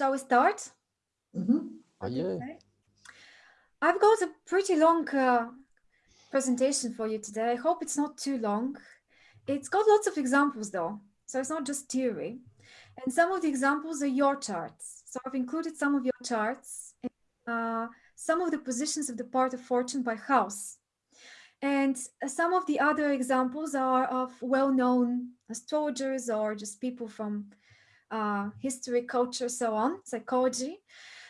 Shall we start? Mm -hmm. Yeah. Okay. I've got a pretty long uh, presentation for you today. I hope it's not too long. It's got lots of examples though, so it's not just theory. And some of the examples are your charts. So I've included some of your charts, and, uh, some of the positions of the part of fortune by house. And some of the other examples are of well-known astrologers or just people from uh, history, culture, so on, psychology.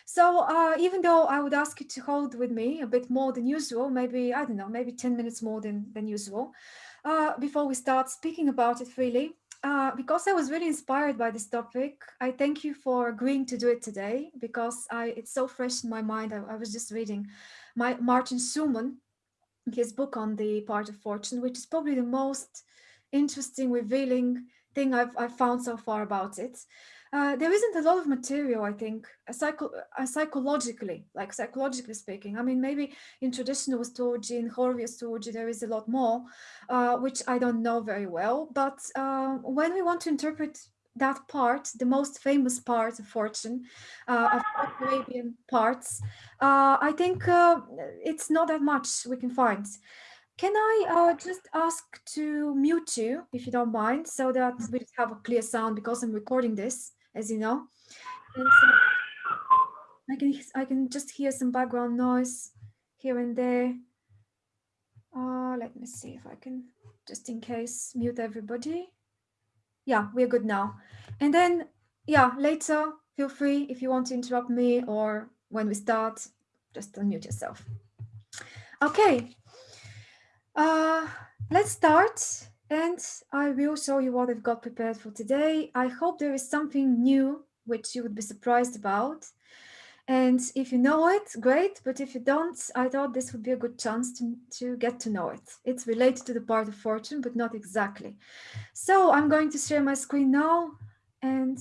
So uh, even though I would ask you to hold with me a bit more than usual, maybe, I don't know, maybe 10 minutes more than, than usual, uh, before we start speaking about it freely, uh, because I was really inspired by this topic, I thank you for agreeing to do it today because I, it's so fresh in my mind. I, I was just reading my Martin Schulman, his book on the part of fortune, which is probably the most interesting, revealing thing I've, I've found so far about it. Uh, there isn't a lot of material, I think, uh, psycho psychologically, like psychologically speaking. I mean, maybe in traditional astrology, in horary astrology, there is a lot more, uh, which I don't know very well. But uh, when we want to interpret that part, the most famous part of fortune, uh, of Arabian parts, I think it's not that much we can find. Can I uh, just ask to mute you, if you don't mind, so that we have a clear sound because I'm recording this, as you know. So I can I can just hear some background noise here and there. Uh, let me see if I can, just in case, mute everybody. Yeah, we're good now. And then, yeah, later, feel free if you want to interrupt me or when we start, just unmute yourself. Okay, uh, let's start and I will show you what I've got prepared for today. I hope there is something new which you would be surprised about. And if you know it, great. But if you don't, I thought this would be a good chance to, to get to know it. It's related to the part of fortune, but not exactly. So I'm going to share my screen now and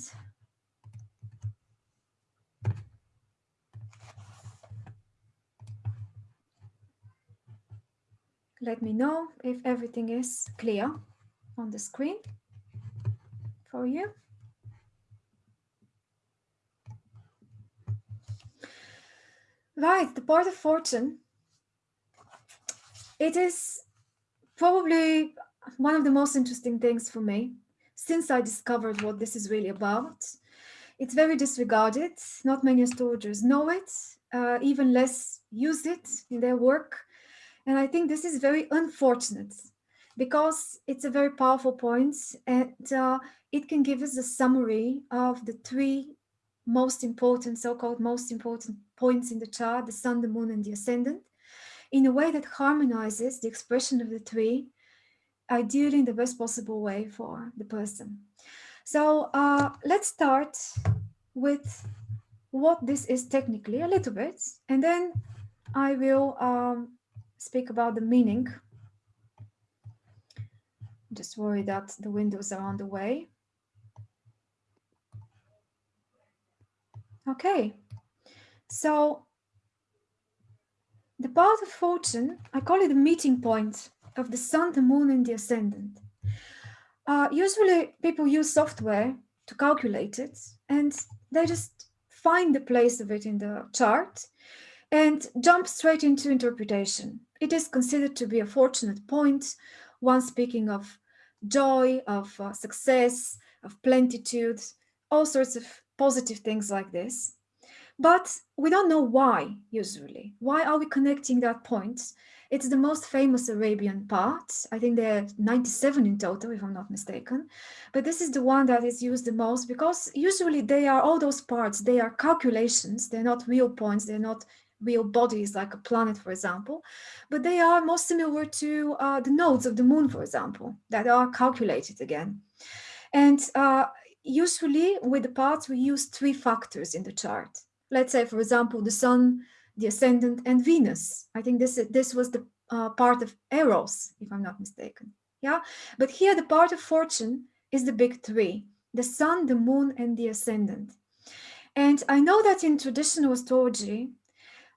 let me know if everything is clear on the screen for you. Right, the part of fortune. It is probably one of the most interesting things for me since I discovered what this is really about. It's very disregarded. Not many astrologers know it, uh, even less use it in their work. And I think this is very unfortunate because it's a very powerful point and uh, it can give us a summary of the three most important, so-called most important points in the chart, the sun, the moon, and the ascendant, in a way that harmonizes the expression of the three, ideally in the best possible way for the person. So uh, let's start with what this is technically a little bit, and then I will um, speak about the meaning. Just worry that the windows are on the way. Okay, so the part of fortune, I call it the meeting point of the sun, the moon, and the ascendant. Uh, usually people use software to calculate it and they just find the place of it in the chart and jump straight into interpretation. It is considered to be a fortunate point, one speaking of joy, of uh, success, of plenitude, all sorts of positive things like this. But we don't know why, usually. Why are we connecting that point? It's the most famous Arabian part. I think there are 97 in total, if I'm not mistaken. But this is the one that is used the most because usually they are all those parts, they are calculations. They're not real points. They're not real bodies like a planet, for example, but they are more similar to uh, the nodes of the moon, for example, that are calculated again. And uh, usually with the parts, we use three factors in the chart. Let's say, for example, the sun, the ascendant, and Venus. I think this, this was the uh, part of Eros, if I'm not mistaken. Yeah, but here the part of fortune is the big three, the sun, the moon, and the ascendant. And I know that in traditional astrology,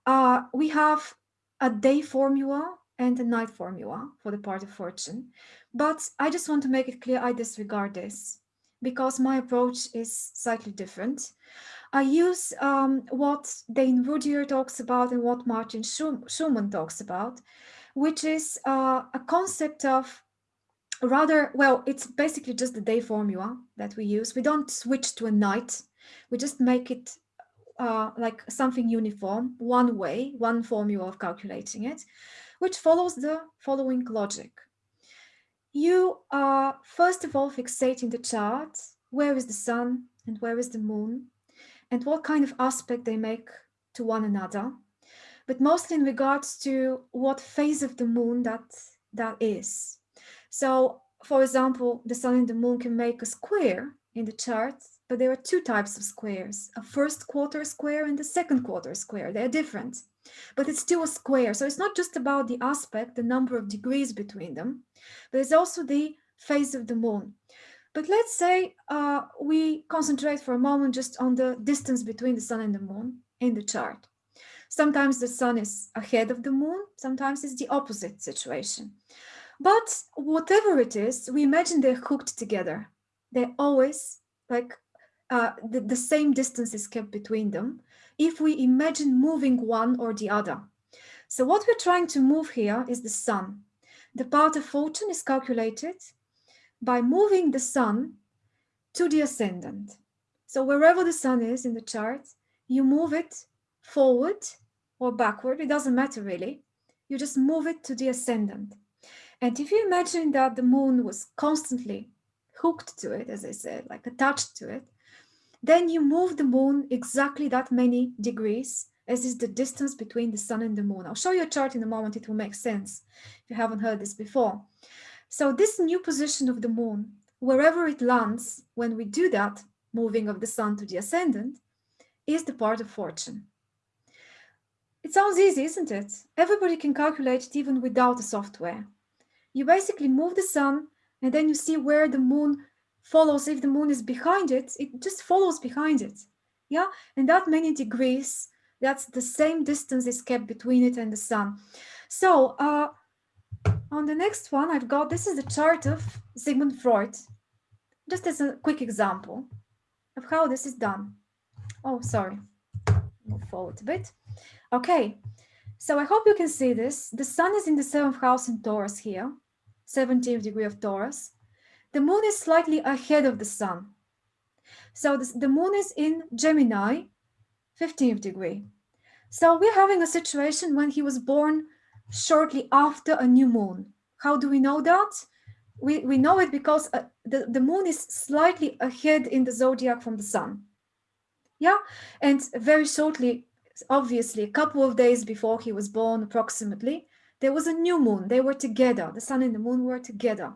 uh, we have a day formula and a night formula for the part of fortune. But I just want to make it clear I disregard this because my approach is slightly different. I use um, what Dane Rudhyar talks about and what Martin Schulman talks about, which is uh, a concept of rather, well, it's basically just the day formula that we use. We don't switch to a night. We just make it uh, like something uniform, one way, one formula of calculating it, which follows the following logic. You are first of all fixating the chart, where is the sun and where is the moon, and what kind of aspect they make to one another, but mostly in regards to what phase of the moon that that is. So, for example, the sun and the moon can make a square in the chart, but there are two types of squares, a first quarter square and a second quarter square. They're different, but it's still a square. So it's not just about the aspect, the number of degrees between them, but it's also the phase of the moon. But let's say uh, we concentrate for a moment just on the distance between the sun and the moon in the chart. Sometimes the sun is ahead of the moon, sometimes it's the opposite situation. But whatever it is, we imagine they're hooked together. They're always like uh, the, the same distance is kept between them if we imagine moving one or the other. So what we're trying to move here is the sun. The part of fortune is calculated by moving the sun to the ascendant. So wherever the sun is in the chart, you move it forward or backward, it doesn't matter really. You just move it to the ascendant. And if you imagine that the moon was constantly hooked to it, as I said, like attached to it, then you move the moon exactly that many degrees as is the distance between the sun and the moon. I'll show you a chart in a moment, it will make sense if you haven't heard this before. So this new position of the moon, wherever it lands, when we do that, moving of the sun to the ascendant, is the part of fortune. It sounds easy, isn't it? Everybody can calculate it even without the software you basically move the sun and then you see where the moon follows. If the moon is behind it, it just follows behind it. Yeah, and that many degrees, that's the same distance is kept between it and the sun. So uh, on the next one, I've got, this is the chart of Sigmund Freud, just as a quick example of how this is done. Oh, sorry, move forward a bit. Okay, so I hope you can see this. The sun is in the seventh house in Taurus here. 17th degree of Taurus, the moon is slightly ahead of the sun. So the moon is in Gemini, 15th degree. So we're having a situation when he was born shortly after a new moon. How do we know that? We, we know it because uh, the, the moon is slightly ahead in the zodiac from the sun. Yeah, and very shortly, obviously, a couple of days before he was born, approximately, there was a new moon. They were together. The sun and the moon were together.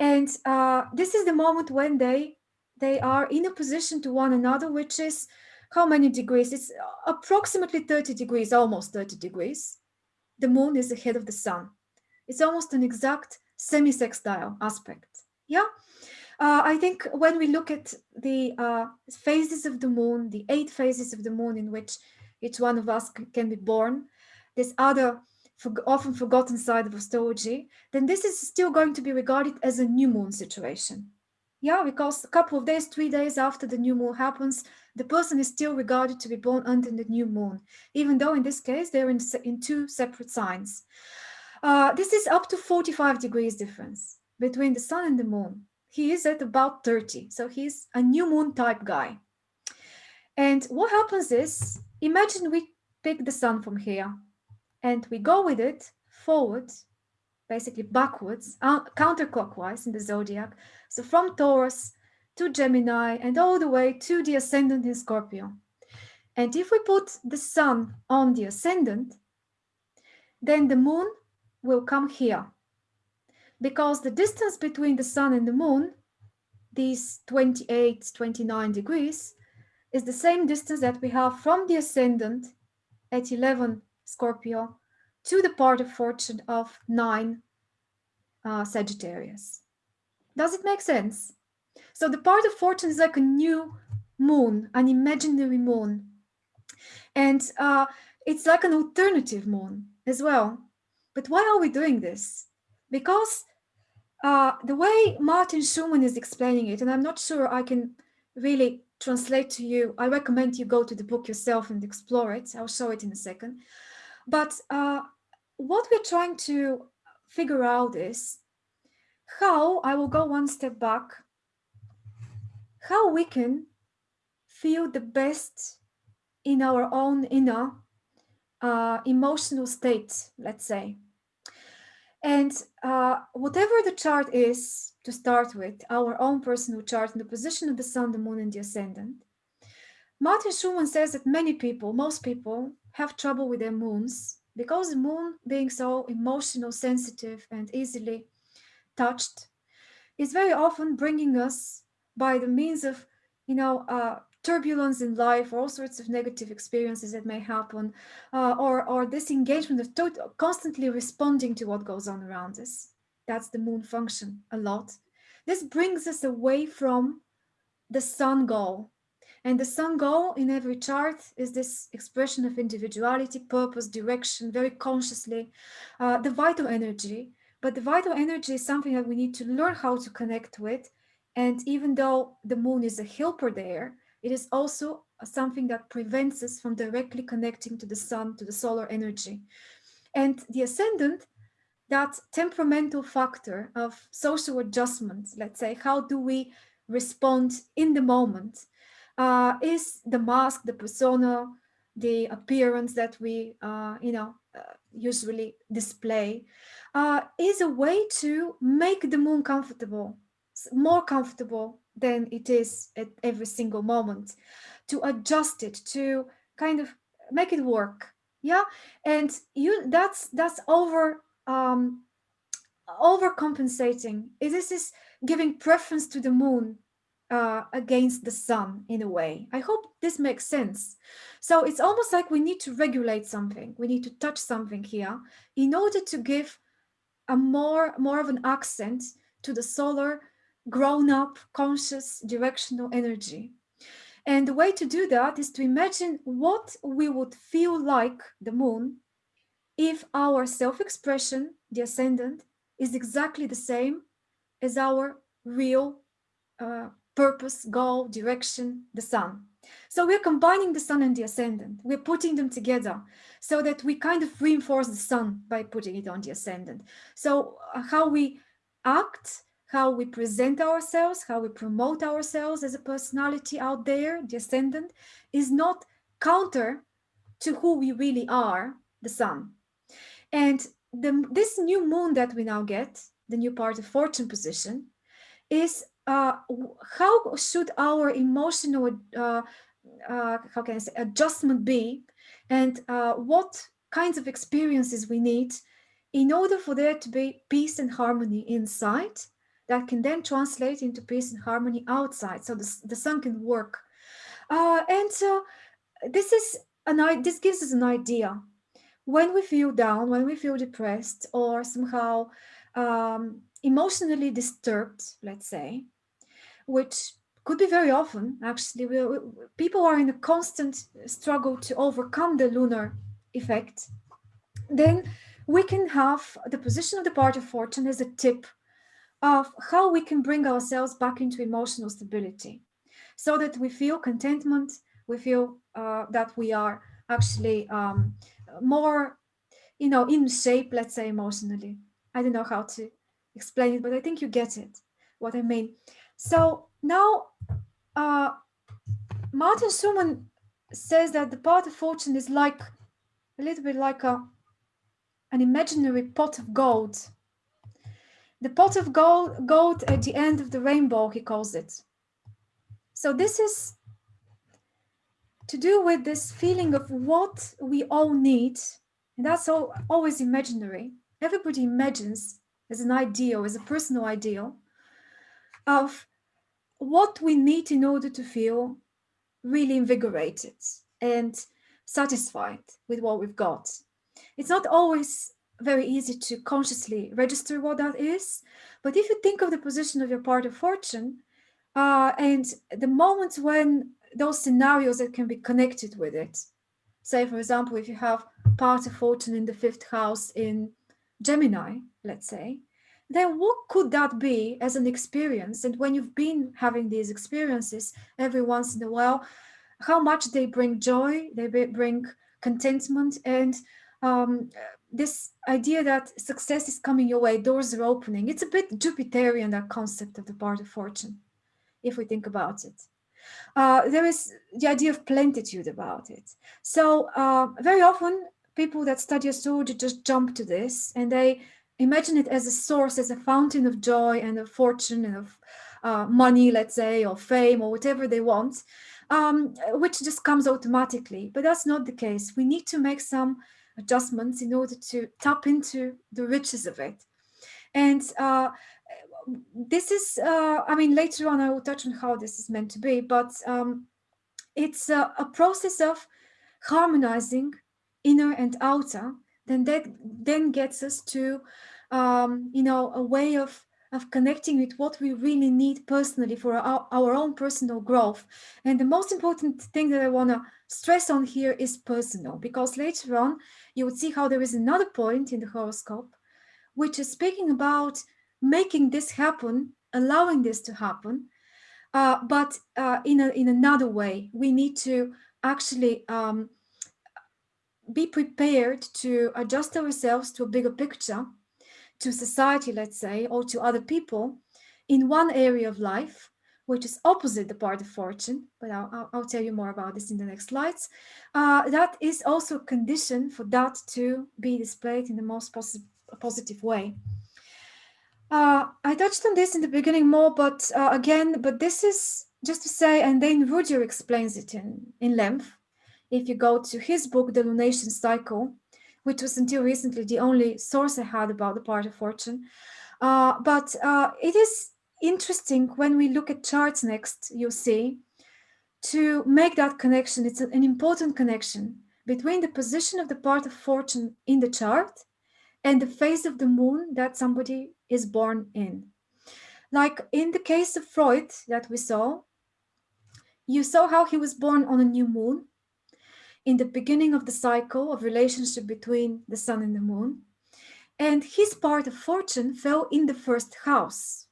And uh, this is the moment when they they are in a position to one another, which is how many degrees? It's approximately 30 degrees, almost 30 degrees. The moon is ahead of the sun. It's almost an exact semi-sextile aspect. Yeah. Uh, I think when we look at the uh, phases of the moon, the eight phases of the moon in which each one of us can be born, this other for, often forgotten side of astrology, then this is still going to be regarded as a new moon situation. Yeah, because a couple of days, three days after the new moon happens, the person is still regarded to be born under the new moon, even though in this case they're in, in two separate signs. Uh, this is up to 45 degrees difference between the sun and the moon. He is at about 30, so he's a new moon type guy. And what happens is, imagine we pick the sun from here and we go with it forward, basically backwards, uh, counterclockwise in the zodiac. So from Taurus to Gemini and all the way to the ascendant in Scorpio. And if we put the sun on the ascendant, then the moon will come here. Because the distance between the sun and the moon, these 28, 29 degrees, is the same distance that we have from the ascendant at 11 Scorpio, to the part of fortune of 9 uh, Sagittarius. Does it make sense? So the part of fortune is like a new moon, an imaginary moon. And uh, it's like an alternative moon as well. But why are we doing this? Because uh, the way Martin Schulman is explaining it, and I'm not sure I can really translate to you. I recommend you go to the book yourself and explore it. I'll show it in a second. But uh, what we're trying to figure out is how, I will go one step back, how we can feel the best in our own inner uh, emotional state, let's say. And uh, whatever the chart is to start with, our own personal chart and the position of the sun, the moon and the ascendant, Martin Schulman says that many people, most people have trouble with their moons because the moon being so emotional, sensitive and easily touched is very often bringing us by the means of, you know, uh, turbulence in life, or all sorts of negative experiences that may happen, uh, or, or this engagement of constantly responding to what goes on around us. That's the moon function a lot. This brings us away from the sun goal. And the sun goal in every chart is this expression of individuality, purpose, direction, very consciously, uh, the vital energy. But the vital energy is something that we need to learn how to connect with. And even though the moon is a helper there, it is also something that prevents us from directly connecting to the sun, to the solar energy. And the ascendant, that temperamental factor of social adjustment, let's say, how do we respond in the moment, uh, is the mask, the persona, the appearance that we, uh, you know, uh, usually display, uh, is a way to make the moon comfortable, more comfortable than it is at every single moment to adjust it to kind of make it work yeah? And you that's that's over um overcompensating. This is giving preference to the moon uh, against the sun in a way. I hope this makes sense. So it's almost like we need to regulate something. We need to touch something here in order to give a more, more of an accent to the solar grown up, conscious, directional energy. And the way to do that is to imagine what we would feel like the moon if our self-expression, the ascendant, is exactly the same as our real uh, purpose, goal, direction, the sun. So we're combining the sun and the ascendant. We're putting them together so that we kind of reinforce the sun by putting it on the ascendant. So uh, how we act how we present ourselves, how we promote ourselves as a personality out there, the ascendant, is not counter to who we really are, the sun. And the, this new moon that we now get, the new part of fortune position, is uh, how should our emotional, uh, uh, how can I say, adjustment be, and uh, what kinds of experiences we need in order for there to be peace and harmony inside that can then translate into peace and harmony outside so the, the sun can work. Uh, and so this is an this gives us an idea. When we feel down when we feel depressed or somehow um, emotionally disturbed let's say which could be very often actually we, we, people are in a constant struggle to overcome the lunar effect then we can have the position of the part of fortune as a tip of how we can bring ourselves back into emotional stability so that we feel contentment, we feel uh, that we are actually um, more, you know, in shape, let's say emotionally. I don't know how to explain it, but I think you get it, what I mean. So now, uh, Martin Schulman says that the pot of fortune is like a little bit like a an imaginary pot of gold the pot of gold, gold at the end of the rainbow, he calls it. So this is to do with this feeling of what we all need. And that's all, always imaginary. Everybody imagines as an ideal, as a personal ideal of what we need in order to feel really invigorated and satisfied with what we've got. It's not always very easy to consciously register what that is. But if you think of the position of your part of fortune uh, and the moments when those scenarios that can be connected with it, say, for example, if you have part of fortune in the fifth house in Gemini, let's say, then what could that be as an experience? And when you've been having these experiences every once in a while, how much they bring joy, they bring contentment, and um, this idea that success is coming your way, doors are opening. It's a bit Jupiterian, that concept of the part of fortune, if we think about it. Uh, there is the idea of plentitude about it. So uh, very often people that study astrology just jump to this and they imagine it as a source, as a fountain of joy and of fortune and of uh, money, let's say, or fame or whatever they want, um, which just comes automatically. But that's not the case. We need to make some adjustments in order to tap into the riches of it. And uh, this is, uh, I mean, later on I will touch on how this is meant to be, but um, it's a, a process of harmonizing inner and outer then that then gets us to, um, you know, a way of of connecting with what we really need personally for our, our own personal growth. And the most important thing that I want to stress on here is personal, because later on you would see how there is another point in the horoscope, which is speaking about making this happen, allowing this to happen, uh, but uh, in, a, in another way. We need to actually um, be prepared to adjust ourselves to a bigger picture, to society, let's say, or to other people in one area of life, which is opposite the part of fortune, but I'll, I'll, tell you more about this in the next slides. Uh, that is also a condition for that to be displayed in the most posi positive way. Uh, I touched on this in the beginning more, but uh, again, but this is just to say, and then Rudhyar explains it in, in length, if you go to his book, The Lunation Cycle, which was until recently the only source I had about the part of fortune. Uh, but uh, it is interesting when we look at charts next, you see, to make that connection. It's an important connection between the position of the part of fortune in the chart and the phase of the moon that somebody is born in. Like in the case of Freud that we saw, you saw how he was born on a new moon in the beginning of the cycle of relationship between the sun and the moon. And his part of fortune fell in the first house.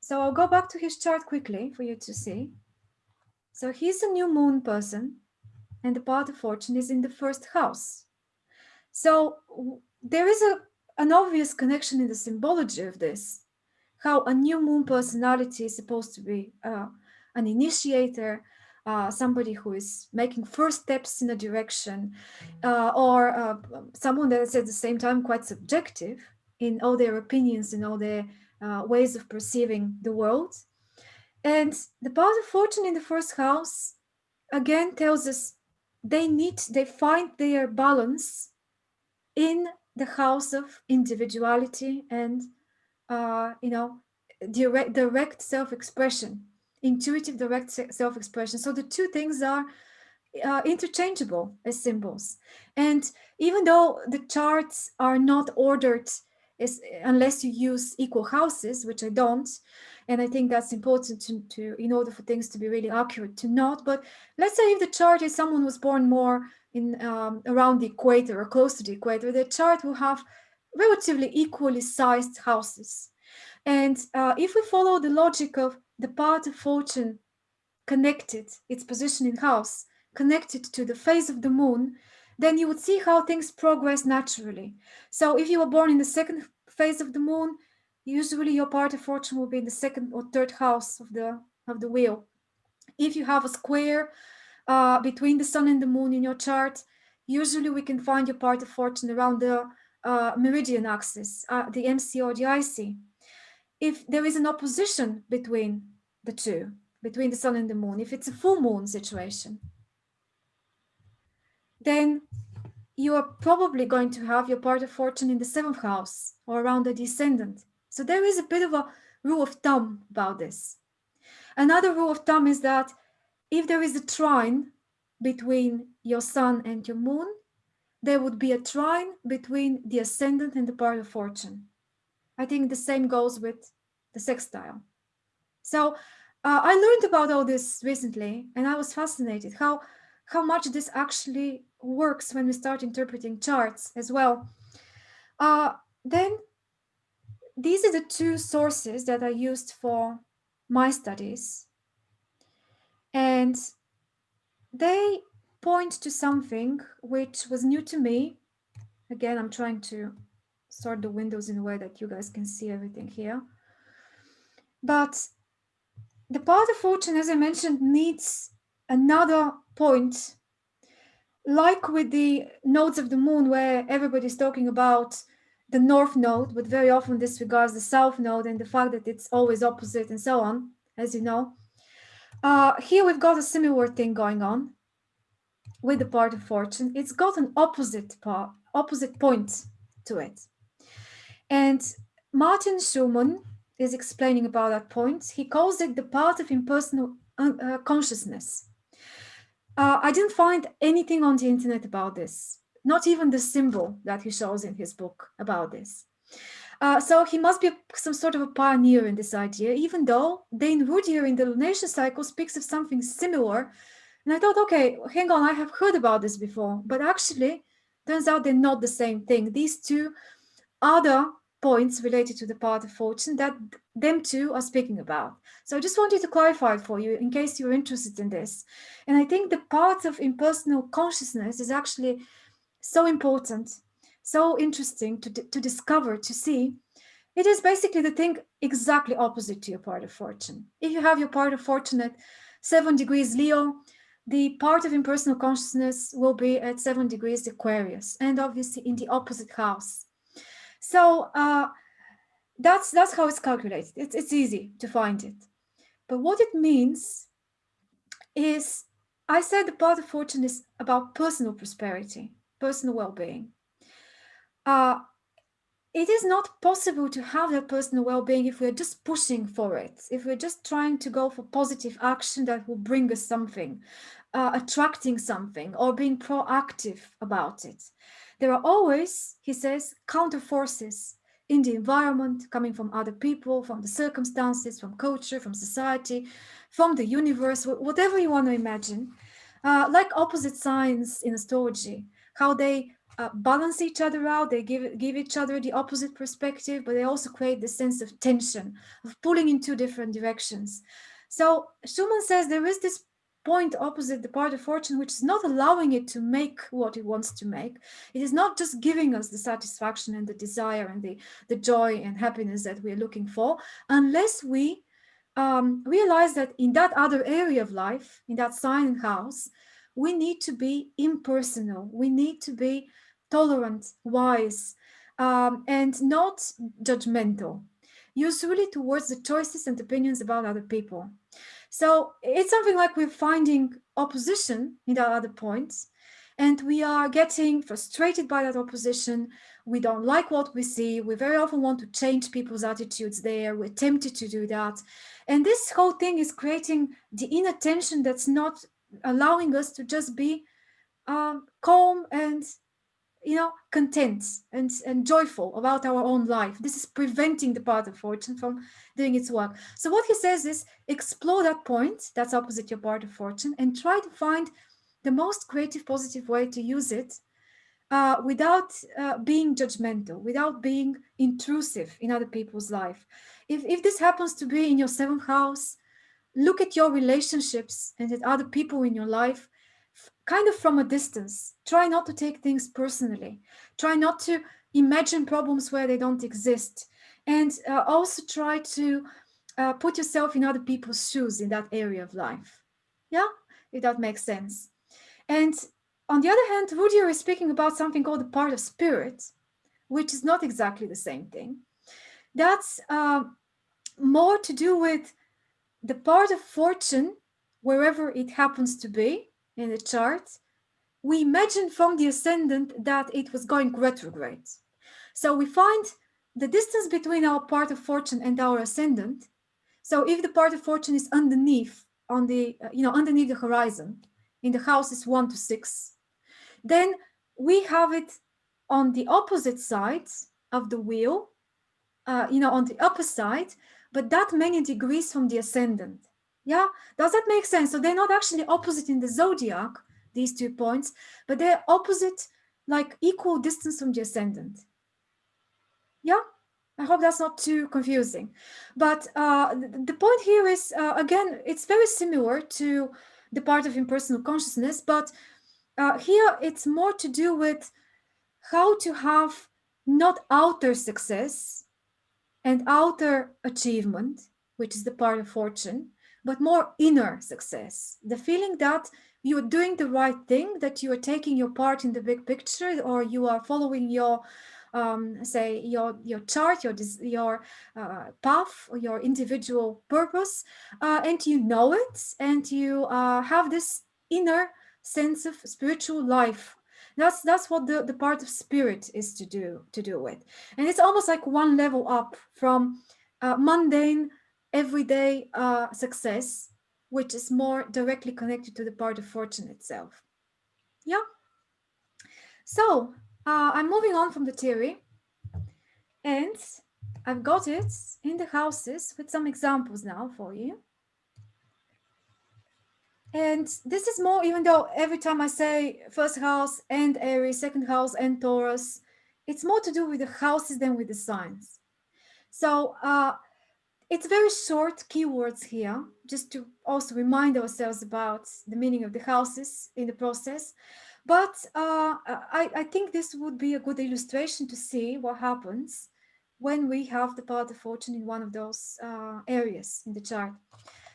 So I'll go back to his chart quickly for you to see. So he's a new moon person and the part of fortune is in the first house. So there is a, an obvious connection in the symbology of this, how a new moon personality is supposed to be uh, an initiator, uh, somebody who is making first steps in a direction uh, or uh, someone that is at the same time quite subjective in all their opinions and all their uh, ways of perceiving the world. And the part of fortune in the first house again tells us they need, they find their balance in the house of individuality and, uh, you know, direct, direct self-expression intuitive direct self-expression. So the two things are uh, interchangeable as symbols. And even though the charts are not ordered unless you use equal houses, which I don't, and I think that's important to, to in order for things to be really accurate to not. But let's say if the chart is someone was born more in um, around the equator or close to the equator, the chart will have relatively equally sized houses. And uh, if we follow the logic of the part of fortune connected, its position in house, connected to the phase of the moon, then you would see how things progress naturally. So if you were born in the second phase of the moon, usually your part of fortune will be in the second or third house of the, of the wheel. If you have a square uh, between the sun and the moon in your chart, usually we can find your part of fortune around the uh, meridian axis, uh, the MC or the IC if there is an opposition between the two, between the sun and the moon, if it's a full moon situation, then you are probably going to have your part of fortune in the seventh house or around the descendant. So there is a bit of a rule of thumb about this. Another rule of thumb is that if there is a trine between your sun and your moon, there would be a trine between the ascendant and the part of fortune. I think the same goes with the sextile. So uh, I learned about all this recently and I was fascinated how, how much this actually works when we start interpreting charts as well. Uh, then these are the two sources that I used for my studies. And they point to something which was new to me. Again, I'm trying to sort the windows in a way that you guys can see everything here. But the part of fortune, as I mentioned, needs another point, like with the nodes of the moon, where everybody's talking about the north node, but very often disregards the south node and the fact that it's always opposite and so on, as you know. Uh, here we've got a similar thing going on with the part of fortune. It's got an opposite part, opposite point to it. And Martin Schulman is explaining about that point. He calls it the part of impersonal uh, uh, consciousness. Uh, I didn't find anything on the internet about this, not even the symbol that he shows in his book about this. Uh, so he must be some sort of a pioneer in this idea, even though Dane Rudhyar in the lunation cycle speaks of something similar. And I thought, okay, hang on, I have heard about this before, but actually turns out they're not the same thing. These two other points related to the part of fortune that them two are speaking about. So I just wanted to clarify for you in case you're interested in this. And I think the part of impersonal consciousness is actually so important, so interesting to, to discover, to see. It is basically the thing exactly opposite to your part of fortune. If you have your part of fortune at seven degrees Leo, the part of impersonal consciousness will be at seven degrees Aquarius and obviously in the opposite house. So uh, that's that's how it's calculated. It's, it's easy to find it. But what it means is, I said the part of fortune is about personal prosperity, personal well-being. Uh, it is not possible to have that personal well-being if we're just pushing for it, if we're just trying to go for positive action that will bring us something, uh, attracting something, or being proactive about it. There are always, he says, counter forces in the environment coming from other people, from the circumstances, from culture, from society, from the universe, whatever you want to imagine, uh, like opposite signs in astrology, how they uh, balance each other out, they give, give each other the opposite perspective, but they also create the sense of tension, of pulling in two different directions. So Schulman says there is this point opposite the part of fortune, which is not allowing it to make what it wants to make. It is not just giving us the satisfaction and the desire and the, the joy and happiness that we're looking for, unless we um, realize that in that other area of life, in that sign house, we need to be impersonal. We need to be tolerant, wise, um, and not judgmental, usually towards the choices and opinions about other people. So it's something like we're finding opposition in the other points and we are getting frustrated by that opposition. We don't like what we see. We very often want to change people's attitudes there. We're tempted to do that. And this whole thing is creating the inner tension that's not allowing us to just be um, calm and you know, content and, and joyful about our own life. This is preventing the part of fortune from doing its work. So what he says is explore that point that's opposite your part of fortune and try to find the most creative, positive way to use it uh, without uh, being judgmental, without being intrusive in other people's life. If, if this happens to be in your seventh house, look at your relationships and at other people in your life kind of from a distance. Try not to take things personally. Try not to imagine problems where they don't exist. And uh, also try to uh, put yourself in other people's shoes in that area of life. Yeah, if that makes sense. And on the other hand, Rudhyar is speaking about something called the part of spirit, which is not exactly the same thing. That's uh, more to do with the part of fortune, wherever it happens to be, in the chart, we imagine from the ascendant that it was going retrograde. So we find the distance between our part of fortune and our ascendant. So if the part of fortune is underneath on the, uh, you know, underneath the horizon in the houses one to six, then we have it on the opposite side of the wheel, uh, you know, on the upper side, but that many degrees from the ascendant. Yeah, does that make sense? So they're not actually opposite in the zodiac, these two points, but they're opposite, like equal distance from the ascendant. Yeah, I hope that's not too confusing. But uh, the point here is, uh, again, it's very similar to the part of impersonal consciousness, but uh, here it's more to do with how to have not outer success and outer achievement, which is the part of fortune, but more inner success. The feeling that you are doing the right thing, that you are taking your part in the big picture, or you are following your, um, say, your your chart, your your uh, path, your individual purpose, uh, and you know it, and you uh, have this inner sense of spiritual life that's that's what the the part of spirit is to do to do with and it's almost like one level up from uh, mundane everyday uh, success which is more directly connected to the part of fortune itself. Yeah. So uh, i'm moving on from the theory and i've got it in the houses with some examples now for you. And this is more, even though every time I say first house and Aries, second house and Taurus, it's more to do with the houses than with the signs. So uh, it's very short keywords here, just to also remind ourselves about the meaning of the houses in the process. But uh, I, I think this would be a good illustration to see what happens when we have the part of fortune in one of those uh, areas in the chart.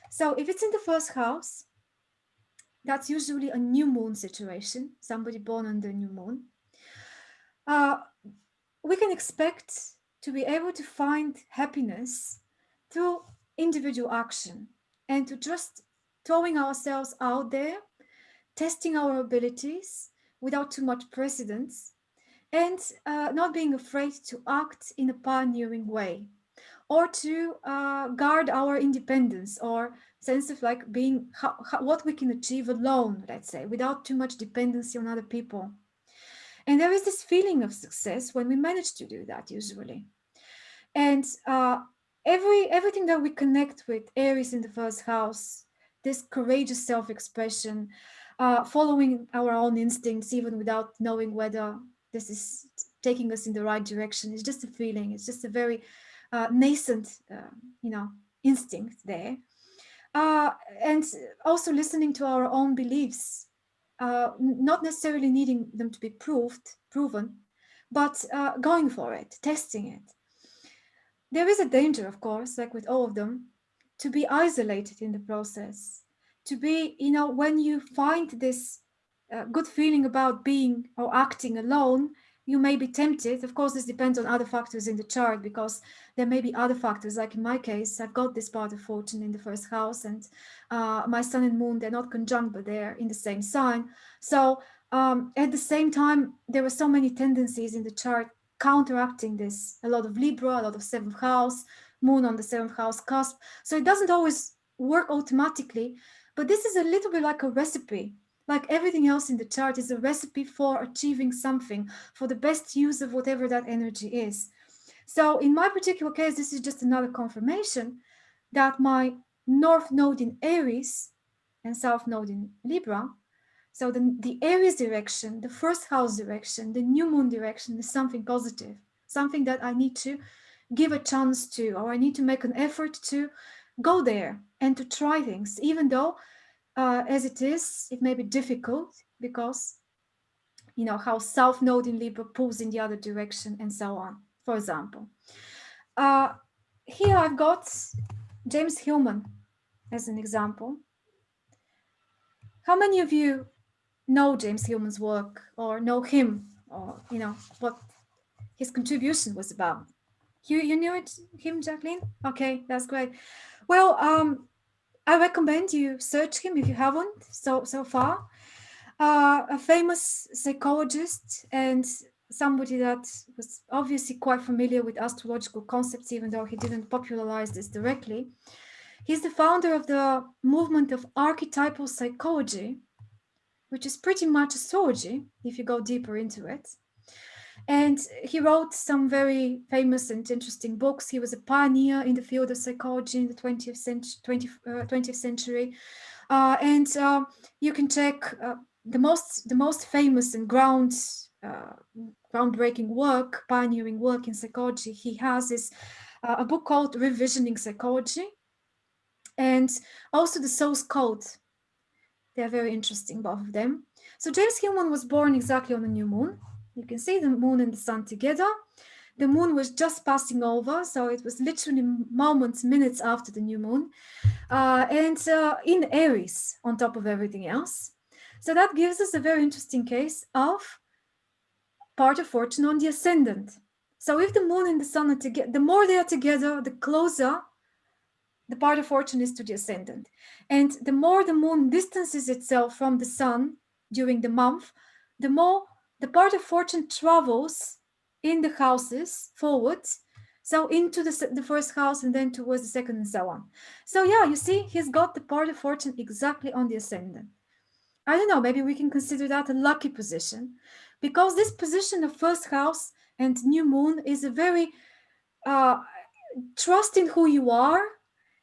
So if it's in the first house, that's usually a new moon situation, somebody born on the new moon. Uh, we can expect to be able to find happiness through individual action and to just throwing ourselves out there, testing our abilities without too much precedence, and uh, not being afraid to act in a pioneering way or to uh, guard our independence or sense of like being what we can achieve alone, let's say, without too much dependency on other people. And there is this feeling of success when we manage to do that usually. And uh, every everything that we connect with Aries in the first house, this courageous self-expression, uh, following our own instincts, even without knowing whether this is taking us in the right direction. It's just a feeling. It's just a very uh, nascent, uh, you know, instinct there. Uh, and also listening to our own beliefs, uh, not necessarily needing them to be proved, proven, but uh, going for it, testing it. There is a danger, of course, like with all of them, to be isolated in the process, to be, you know, when you find this uh, good feeling about being or acting alone, you may be tempted. Of course, this depends on other factors in the chart because there may be other factors. Like in my case, I've got this part of fortune in the first house and uh, my sun and moon, they're not conjunct, but they're in the same sign. So um, at the same time, there were so many tendencies in the chart counteracting this. A lot of Libra, a lot of seventh house, moon on the seventh house cusp. So it doesn't always work automatically, but this is a little bit like a recipe like everything else in the chart is a recipe for achieving something for the best use of whatever that energy is so in my particular case this is just another confirmation that my north node in aries and south node in libra so the, the aries direction the first house direction the new moon direction is something positive something that i need to give a chance to or i need to make an effort to go there and to try things even though uh, as it is, it may be difficult because, you know, how South Node in Libra pulls in the other direction and so on, for example. Uh, here I've got James Hillman as an example. How many of you know James Hillman's work or know him or, you know, what his contribution was about? You, you knew it, him, Jacqueline? Okay, that's great. Well, um, I recommend you search him if you haven't so so far. Uh, a famous psychologist and somebody that was obviously quite familiar with astrological concepts, even though he didn't popularize this directly. He's the founder of the movement of archetypal psychology, which is pretty much astrology if you go deeper into it. And he wrote some very famous and interesting books. He was a pioneer in the field of psychology in the 20th century. 20, uh, 20th century. Uh, and uh, you can check uh, the most the most famous and ground uh, groundbreaking work, pioneering work in psychology, he has this uh, a book called Revisioning Psychology and also the Soul's Code. They're very interesting, both of them. So James Hillman was born exactly on the new moon. You can see the moon and the sun together. The moon was just passing over, so it was literally moments, minutes after the new moon, uh, and uh, in Aries on top of everything else. So that gives us a very interesting case of part of fortune on the ascendant. So if the moon and the sun are together, the more they are together, the closer the part of fortune is to the ascendant. And the more the moon distances itself from the sun during the month, the more the part of fortune travels in the houses forwards. So into the, the first house and then towards the second and so on. So yeah, you see, he's got the part of fortune exactly on the ascendant. I don't know, maybe we can consider that a lucky position because this position of first house and new moon is a very uh, trust in who you are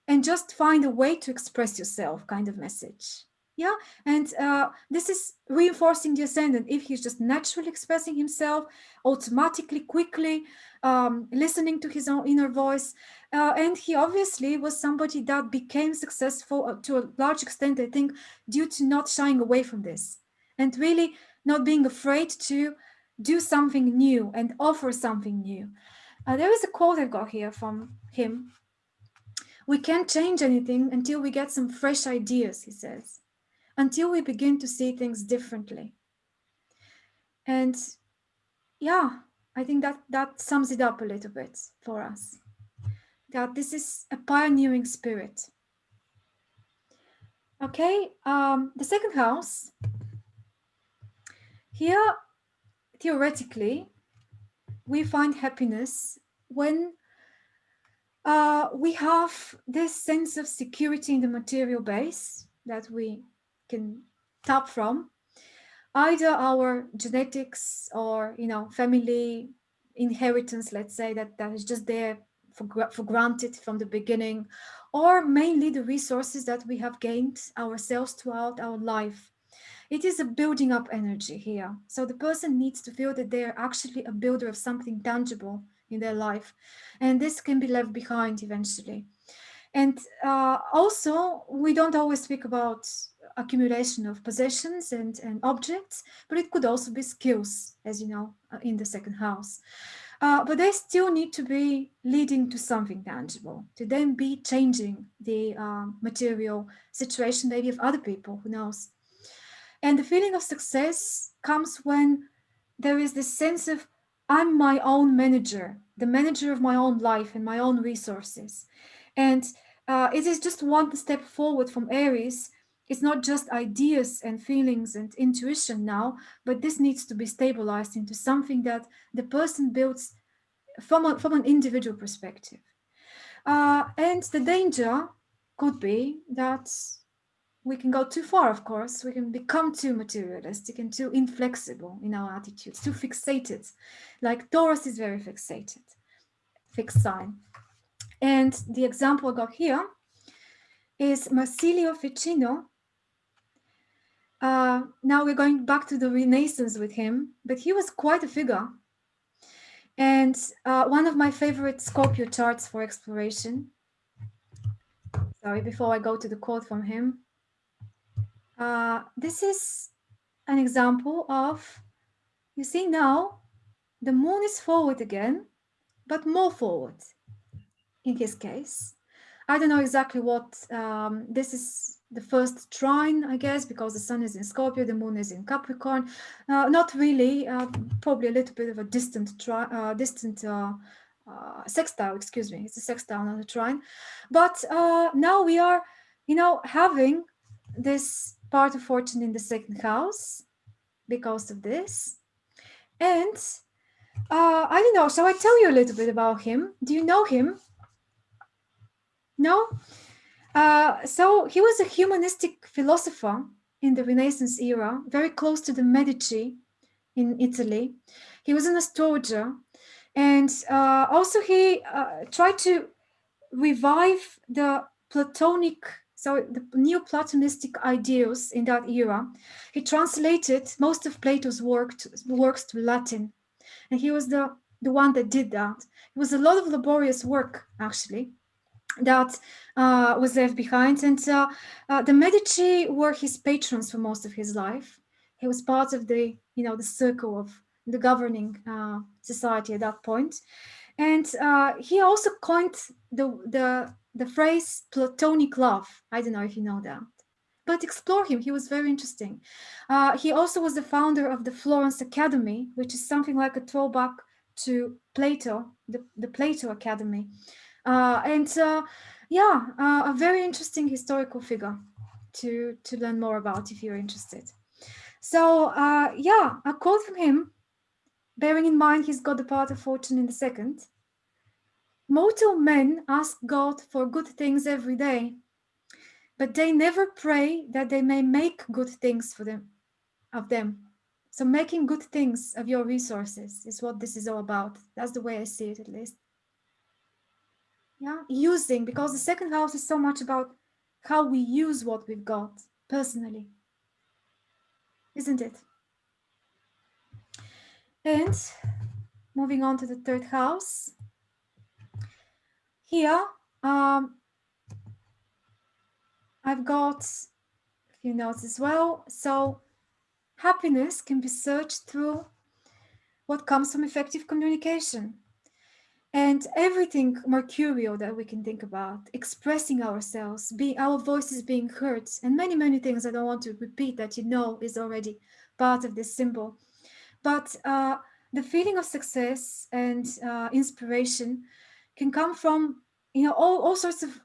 and just find a way to express yourself kind of message. Yeah? And uh, this is reinforcing the ascendant. If he's just naturally expressing himself automatically quickly um, listening to his own inner voice uh, and he obviously was somebody that became successful uh, to a large extent i think due to not shying away from this and really not being afraid to do something new and offer something new. Uh, there is a quote i've got here from him we can't change anything until we get some fresh ideas, he says, until we begin to see things differently. And yeah, I think that that sums it up a little bit for us. That this is a pioneering spirit. Okay, um, the second house. Here, theoretically, we find happiness when uh, we have this sense of security in the material base that we can tap from. Either our genetics or you know family inheritance let's say that that is just there for, for granted from the beginning or mainly the resources that we have gained ourselves throughout our life. It is a building up energy here. So the person needs to feel that they are actually a builder of something tangible in their life. And this can be left behind eventually. And uh, also, we don't always speak about accumulation of possessions and, and objects, but it could also be skills, as you know, uh, in the second house. Uh, but they still need to be leading to something tangible, to then be changing the uh, material situation, maybe of other people, who knows. And the feeling of success comes when there is this sense of I'm my own manager, the manager of my own life and my own resources. And uh, it is just one step forward from Aries. It's not just ideas and feelings and intuition now, but this needs to be stabilized into something that the person builds from, a, from an individual perspective. Uh, and the danger could be that we can go too far, of course. We can become too materialistic and too inflexible in our attitudes, too fixated. Like Taurus is very fixated, fixed sign. And the example I got here is Marsilio Ficino. Uh, now we're going back to the Renaissance with him, but he was quite a figure. And uh, one of my favorite Scorpio charts for exploration. Sorry, before I go to the quote from him. Uh, this is an example of, you see now, the moon is forward again, but more forward in his case. I don't know exactly what, um, this is the first trine, I guess, because the sun is in Scorpio, the moon is in Capricorn. Uh, not really, uh, probably a little bit of a distant, tri uh, distant uh, uh, sextile, excuse me, it's a sextile, not a trine. But now we are, you know, having this part of fortune in the second house because of this. And uh, I don't know, shall I tell you a little bit about him? Do you know him? No? Uh, so he was a humanistic philosopher in the Renaissance era, very close to the Medici in Italy. He was an astrologer and uh, also he uh, tried to revive the Platonic so the Neoplatonistic ideals in that era. He translated most of Plato's work to, works to Latin, and he was the, the one that did that. It was a lot of laborious work, actually, that uh, was left behind. And uh, uh, the Medici were his patrons for most of his life. He was part of the, you know, the circle of the governing uh, society at that point. And uh, he also coined the, the, the phrase platonic love. I don't know if you know that, but explore him. He was very interesting. Uh, he also was the founder of the Florence Academy, which is something like a throwback to Plato, the, the Plato Academy. Uh, and uh, yeah, uh, a very interesting historical figure to, to learn more about if you're interested. So uh, yeah, a quote from him bearing in mind he's got the part of fortune in the second. Mortal men ask God for good things every day, but they never pray that they may make good things for them, of them. So making good things of your resources is what this is all about. That's the way I see it, at least. Yeah, using, because the second house is so much about how we use what we've got personally, isn't it? And moving on to the third house. Here, um, I've got a few notes as well. So happiness can be searched through what comes from effective communication. And everything mercurial that we can think about, expressing ourselves, being our voices being heard, and many, many things I don't want to repeat that you know is already part of this symbol. But uh, the feeling of success and uh, inspiration can come from, you know, all, all sorts of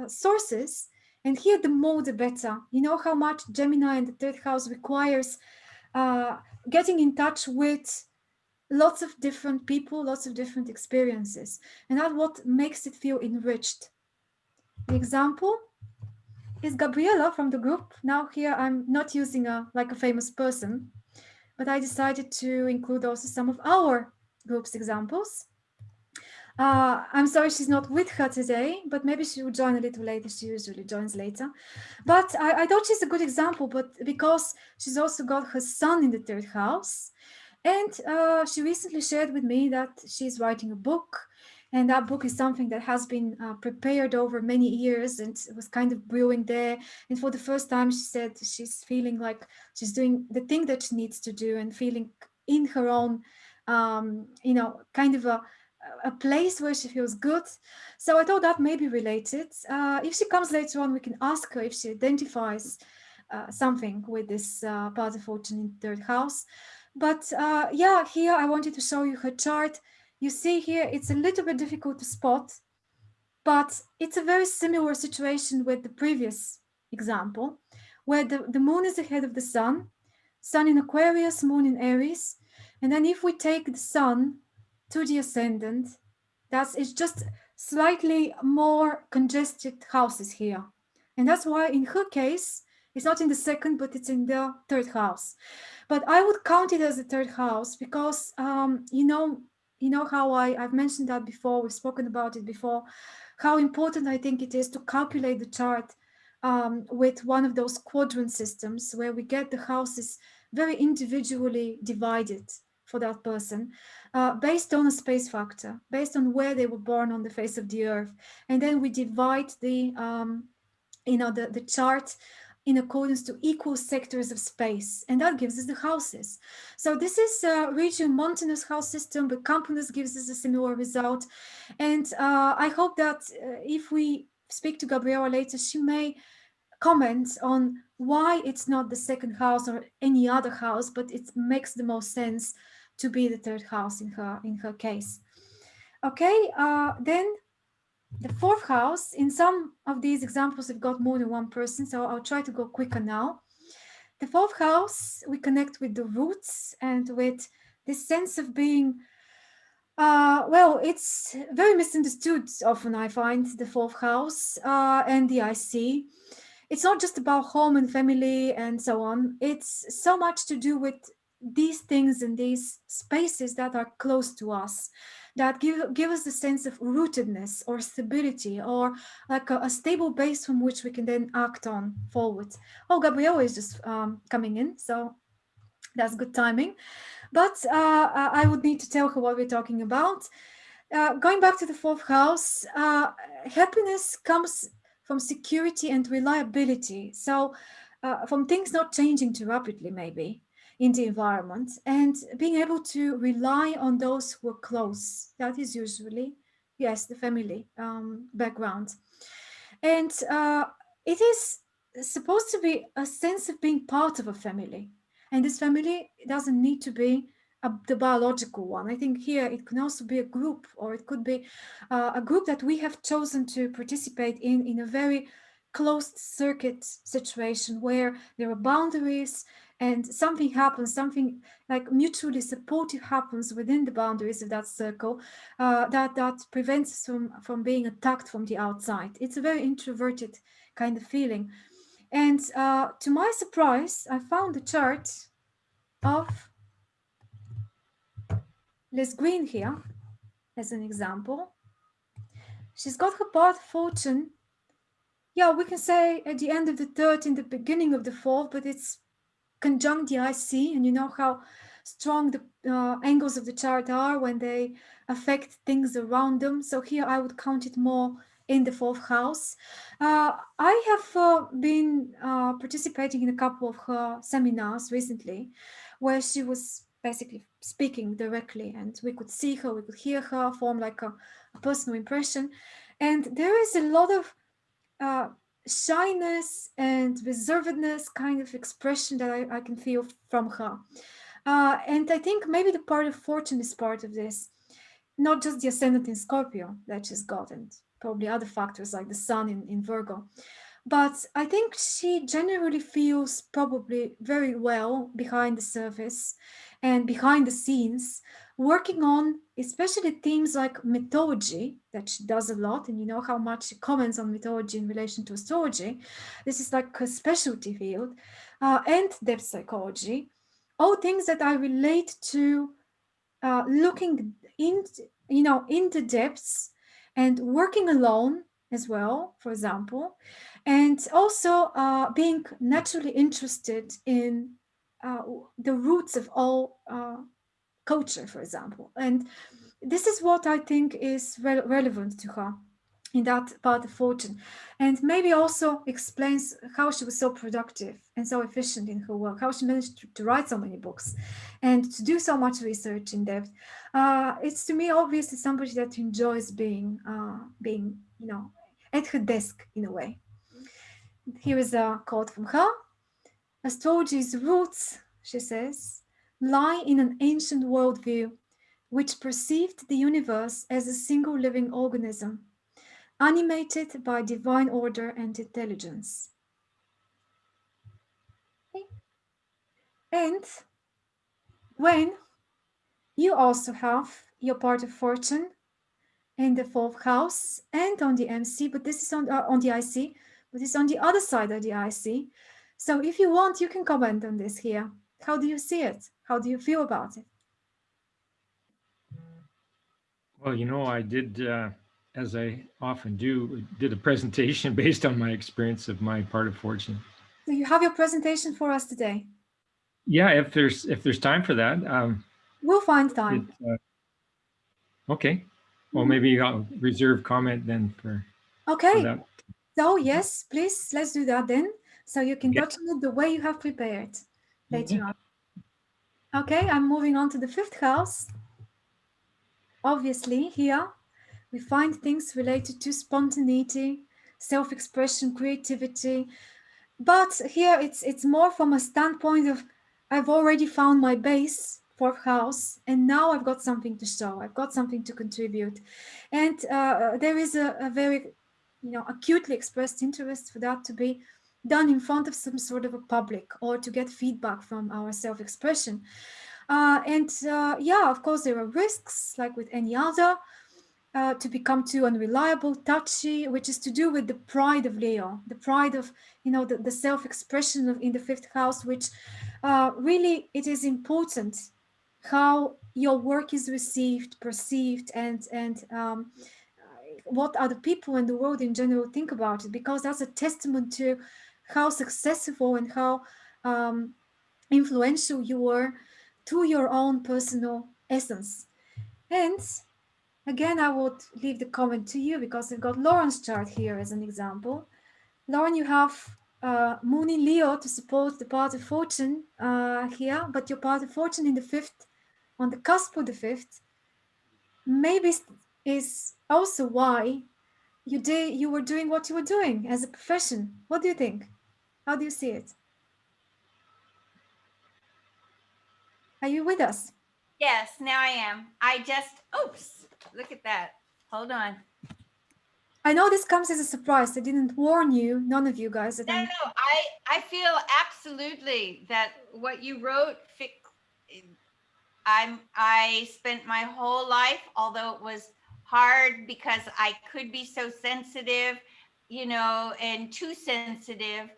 uh, sources. And here, the more, the better. You know how much Gemini in the third house requires uh, getting in touch with lots of different people, lots of different experiences. And that's what makes it feel enriched. The example is Gabriella from the group. Now here I'm not using a like a famous person, but I decided to include also some of our group's examples. Uh, I'm sorry she's not with her today, but maybe she will join a little later. She usually joins later. But I, I thought she's a good example, but because she's also got her sun in the third house. And uh, she recently shared with me that she's writing a book and that book is something that has been uh, prepared over many years and was kind of brewing there. And for the first time, she said she's feeling like she's doing the thing that she needs to do and feeling in her own, um, you know, kind of a, a place where she feels good. So I thought that may be related. Uh, if she comes later on, we can ask her if she identifies uh, something with this uh, part of fortune in third house. But uh, yeah, here I wanted to show you her chart you see here, it's a little bit difficult to spot, but it's a very similar situation with the previous example, where the, the moon is ahead of the sun, sun in Aquarius, moon in Aries. And then if we take the sun to the ascendant, that's it's just slightly more congested houses here. And that's why in her case, it's not in the second, but it's in the third house. But I would count it as a third house because, um, you know, you know how I, I've mentioned that before, we've spoken about it before, how important I think it is to calculate the chart um, with one of those quadrant systems where we get the houses very individually divided for that person uh, based on a space factor, based on where they were born on the face of the earth. And then we divide the, um, you know, the, the chart in accordance to equal sectors of space, and that gives us the houses. So this is uh, Regiomontanus house system, but Campanus gives us a similar result. And uh, I hope that uh, if we speak to Gabriela later, she may comment on why it's not the second house or any other house, but it makes the most sense to be the third house in her in her case. Okay, uh, then the fourth house, in some of these examples, we've got more than one person, so I'll try to go quicker now. The fourth house, we connect with the roots and with this sense of being, uh, well, it's very misunderstood often, I find, the fourth house uh, and the IC. It's not just about home and family and so on. It's so much to do with these things and these spaces that are close to us that give, give us a sense of rootedness or stability or like a, a, stable base from which we can then act on forward. Oh, Gabrielle is just um, coming in, so that's good timing. But uh, I would need to tell her what we're talking about. Uh, going back to the fourth house, uh, happiness comes from security and reliability. So uh, from things not changing too rapidly, maybe in the environment and being able to rely on those who are close. That is usually, yes, the family um, background. And uh, it is supposed to be a sense of being part of a family. And this family doesn't need to be a, the biological one. I think here it can also be a group or it could be uh, a group that we have chosen to participate in in a very closed circuit situation where there are boundaries and something happens, something like mutually supportive happens within the boundaries of that circle uh, that, that prevents us from, from being attacked from the outside. It's a very introverted kind of feeling. And uh, to my surprise, I found a chart of Liz Greene here as an example. She's got her path fortune. Yeah, we can say at the end of the third, in the beginning of the fourth, but it's conjunct the IC, and you know how strong the uh, angles of the chart are when they affect things around them. So here I would count it more in the fourth house. Uh, I have uh, been uh, participating in a couple of her seminars recently where she was basically speaking directly and we could see her, we could hear her, form like a, a personal impression. And there is a lot of uh, shyness and reservedness kind of expression that I, I can feel from her. Uh, and I think maybe the part of fortune is part of this, not just the ascendant in Scorpio that she's got and probably other factors like the sun in, in Virgo. But I think she generally feels probably very well behind the surface and behind the scenes working on especially themes like mythology that she does a lot and you know how much she comments on mythology in relation to astrology. This is like a specialty field uh, and depth psychology. All things that i relate to uh, looking in you know in the depths and working alone as well for example and also uh, being naturally interested in uh, the roots of all uh, culture, for example. And this is what I think is re relevant to her in that part of fortune. And maybe also explains how she was so productive and so efficient in her work how she managed to, to write so many books and to do so much research in depth. Uh, it's to me obviously somebody that enjoys being uh, being you know at her desk in a way. Here is a quote from her. Astrology's roots she says lie in an ancient worldview which perceived the universe as a single living organism, animated by divine order and intelligence. And when you also have your part of fortune in the fourth house and on the MC, but this is on, uh, on the IC, but it's on the other side of the IC. So if you want, you can comment on this here. How do you see it? How do you feel about it? Well, you know, I did, uh, as I often do, did a presentation based on my experience of my part of fortune. So you have your presentation for us today? Yeah, if there's if there's time for that. Um, we'll find time. It, uh, okay. Well, mm-hmm. maybe I'll reserve comment then for. Okay. For so yes, please let's do that then. So you can touch on it the way you have prepared later yeah. on. Okay, I'm moving on to the fifth house. Obviously, here we find things related to spontaneity, self-expression, creativity. But here it's it's more from a standpoint of I've already found my base, fourth house, and now I've got something to show. I've got something to contribute. And uh, there is a, a very, you know, acutely expressed interest for that to be done in front of some sort of a public or to get feedback from our self-expression. Uh, and uh, yeah, of course, there are risks like with any other uh, to become too unreliable, touchy, which is to do with the pride of Leo, the pride of, you know, the, the self-expression in the fifth house, which uh, really it is important how your work is received, perceived, and and um, what other people in the world in general think about it, because that's a testament to how successful and how um, influential you were to your own personal essence. And again, I would leave the comment to you because I've got Lauren's chart here as an example. Lauren, you have uh, Moon in Leo to support the part of fortune uh, here, but your part of fortune in the fifth, on the cusp of the fifth, maybe is also why you did you were doing what you were doing as a profession. What do you think? How do you see it? Are you with us? Yes, now I am. I just, oops, look at that. Hold on. I know this comes as a surprise. I didn't warn you, none of you guys. No, no, I, I feel absolutely that what you wrote, I'm, I spent my whole life, although it was hard because I could be so sensitive, you know, and too sensitive.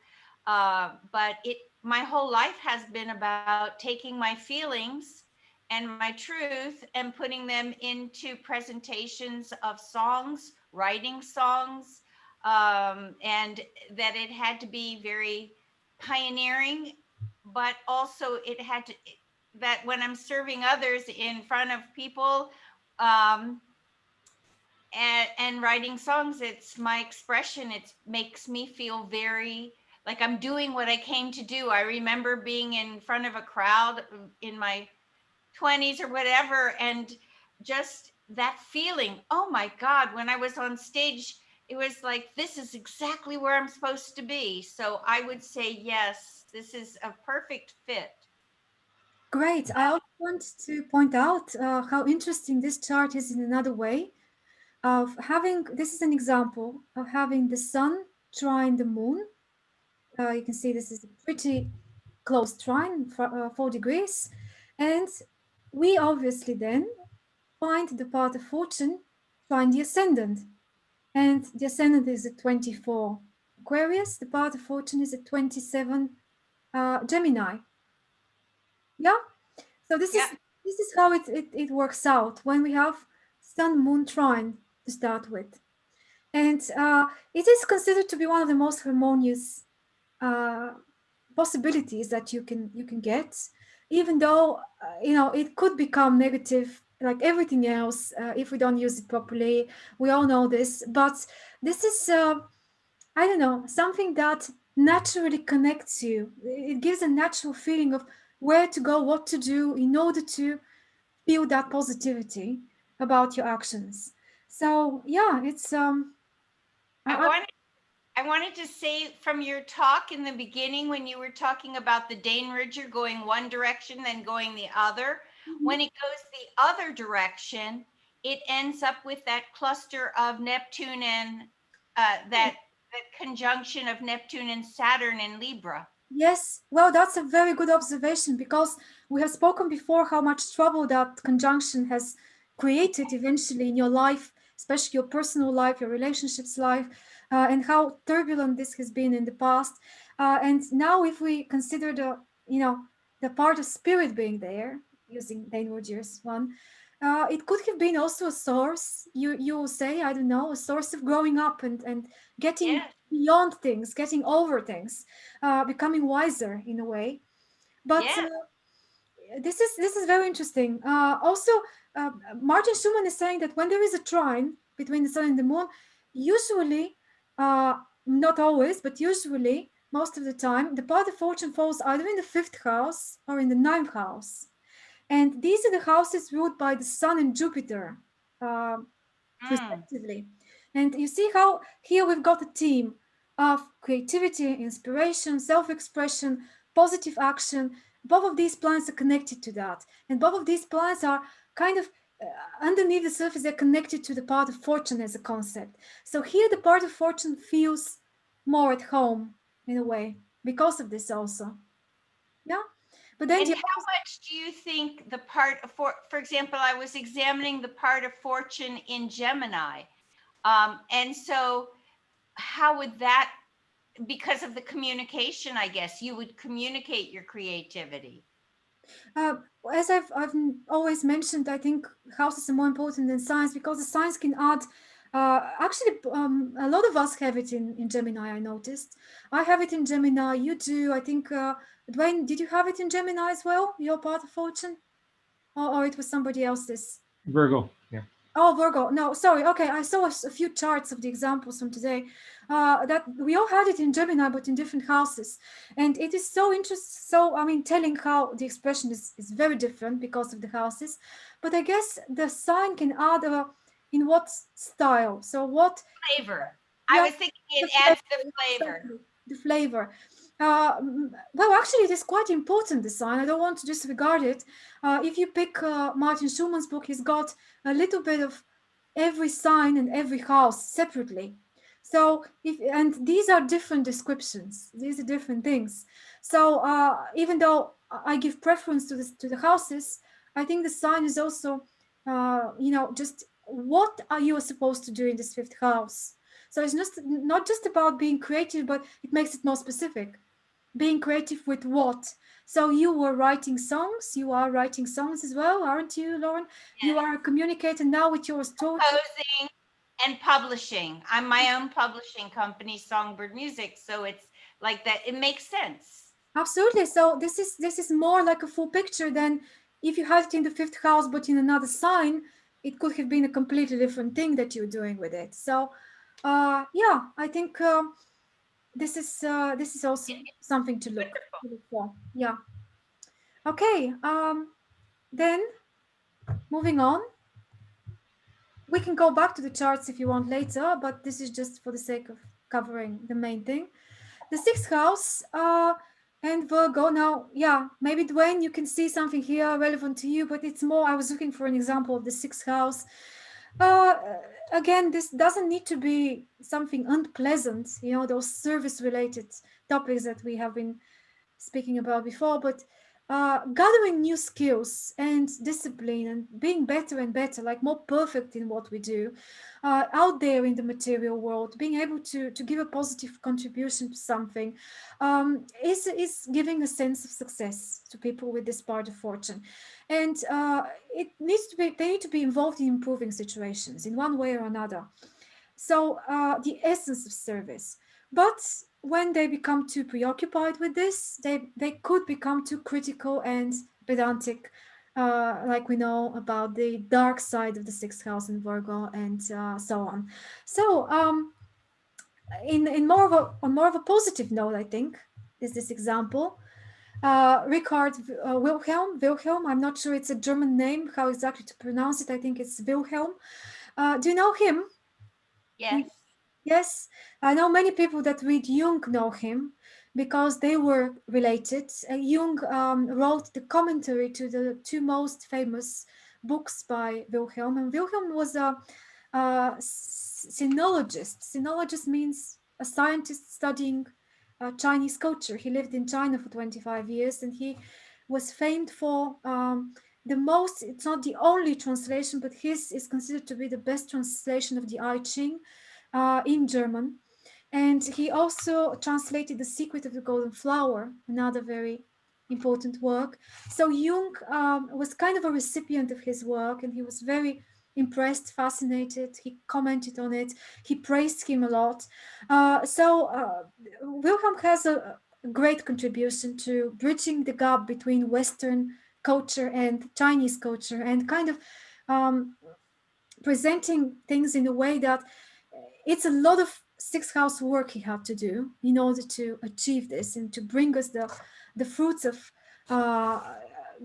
Uh, but it, my whole life has been about taking my feelings and my truth and putting them into presentations of songs, writing songs, um, and that it had to be very pioneering, but also it had to, that when I'm serving others in front of people um, and, and writing songs, it's my expression. It makes me feel very like I'm doing what I came to do. I remember being in front of a crowd in my 20s or whatever and just that feeling oh my god when i was on stage it was like this is exactly where i'm supposed to be. So i would say yes this is a perfect fit. Great. I also want to point out uh, how interesting this chart is in another way of having this is an example of having the sun trine the moon uh, you can see this is a pretty close trine for uh, four degrees and we obviously then find the part of fortune, find the ascendant. And the ascendant is at 24 Aquarius, the part of fortune is at 27 uh, Gemini. Yeah, so this yeah. is this is how it, it, it works out when we have Sun Moon trine to start with. And uh, it is considered to be one of the most harmonious uh, possibilities that you can you can get even though uh, you know it could become negative like everything else uh, if we don't use it properly. We all know this but this is uh, i don't know something that naturally connects you. It gives a natural feeling of where to go what to do in order to feel that positivity about your actions. So yeah it's um I, I wanted I wanted to say from your talk in the beginning, when you were talking about the Dane Rudhyar going one direction, then going the other, mm-hmm. when it goes the other direction, it ends up with that cluster of Neptune and uh, that, that conjunction of Neptune and Saturn in Libra. Yes, well, that's a very good observation because we have spoken before how much trouble that conjunction has created eventually in your life, especially your personal life, your relationships life uh, and how turbulent this has been in the past. Uh, and now if we consider the, you know, the part of spirit being there, using Dane Rudhyar's one, uh, it could have been also a source, you you will say, I don't know, a source of growing up and, and getting yeah. beyond things, getting over things, uh, becoming wiser in a way. But yeah. uh, this is this is very interesting. Uh, also, uh, Martin Schulman is saying that when there is a trine between the sun and the moon, usually uh, not always, but usually most of the time, the part of fortune falls either in the fifth house or in the ninth house. And these are the houses ruled by the sun and Jupiter, uh, mm. respectively. And you see how here we've got a team of creativity, inspiration, self-expression, positive action. Both of these planets are connected to that. And both of these planets are kind of underneath the surface, they're connected to the part of fortune as a concept. So here the part of fortune feels more at home in a way because of this also. Yeah. But then how much do you think the part of, for, for example, I was examining the part of fortune in Gemini. Um, and so how would that, because of the communication, I guess, you would communicate your creativity. Uh, as I've, I've always mentioned, I think houses are more important than signs because the signs can add uh, actually, um, a lot of us have it in, in Gemini, I noticed. I have it in Gemini, you do. I think, uh, Dwayne, did you have it in Gemini as well, your part of fortune? Or, or it was somebody else's? Virgo, yeah. Oh, Virgo. No, sorry. Okay, I saw a few charts of the examples from today. Uh, that we all had it in Gemini, but in different houses, and it is so interesting. So I mean, telling how the expression is is very different because of the houses, but I guess the sign can add a in what style? So what flavor? I was thinking it adds the flavor. The flavor. Uh, well, actually, it is quite important, the sign. I don't want to disregard it. Uh, if you pick uh, Martin Schulman's book, he's got a little bit of every sign and every house separately. So if and these are different descriptions. These are different things. So uh, even though I give preference to this to the houses, I think the sign is also, uh, you know, just what are you supposed to do in this fifth house? So it's just not just about being creative, but it makes it more specific. Being creative with what? So you were writing songs, you are writing songs as well, aren't you, Lauren? Yes. You are communicating now with your story. Composing and publishing. I'm my own publishing company, Songbird Music. So it's like that, it makes sense. Absolutely. So this is this is more like a full picture than if you had it in the fifth house, but in another sign, it could have been a completely different thing that you're doing with it. So uh, yeah, I think uh, this is uh, this is also something to look, to look for. Yeah. Okay. Um, then moving on, we can go back to the charts if you want later, but this is just for the sake of covering the main thing. The sixth house. Uh, and Virgo, now, yeah, maybe Dwayne, you can see something here relevant to you, but it's more, I was looking for an example of the sixth house. Uh, again, this doesn't need to be something unpleasant, you know, those service related topics that we have been speaking about before, but uh, gathering new skills and discipline and being better and better, like more perfect in what we do, uh, out there in the material world, being able to, to give a positive contribution to something um, is, is giving a sense of success to people with this part of fortune. And uh, it needs to be, they need to be involved in improving situations in one way or another. So uh, the essence of service. But when they become too preoccupied with this, they, they could become too critical and pedantic, uh, like we know about the dark side of the sixth house in Virgo and uh, so on. So um, in, in more of a, on more of a positive note, I think, is this example. Uh, Richard uh, Wilhelm, Wilhelm, I'm not sure it's a German name, how exactly to pronounce it. I think it's Wilhelm. Uh, do you know him? Yes. Yes, I know many people that read Jung know him because they were related. Uh, Jung um, wrote the commentary to the two most famous books by Wilhelm. And Wilhelm was a, a sinologist. Sinologist means a scientist studying uh, Chinese culture. He lived in China for 25 years and he was famed for um, the most, it's not the only translation, but his is considered to be the best translation of the I Ching uh, in German. And he also translated The Secret of the Golden Flower, another very important work. So Jung um, was kind of a recipient of his work and he was very impressed, fascinated. He commented on it. He praised him a lot. Uh, so uh, Wilhelm has a, great contribution to bridging the gap between Western culture and Chinese culture and kind of um, presenting things in a way that it's a lot of six house work he had to do in order to achieve this and to bring us the the fruits of uh,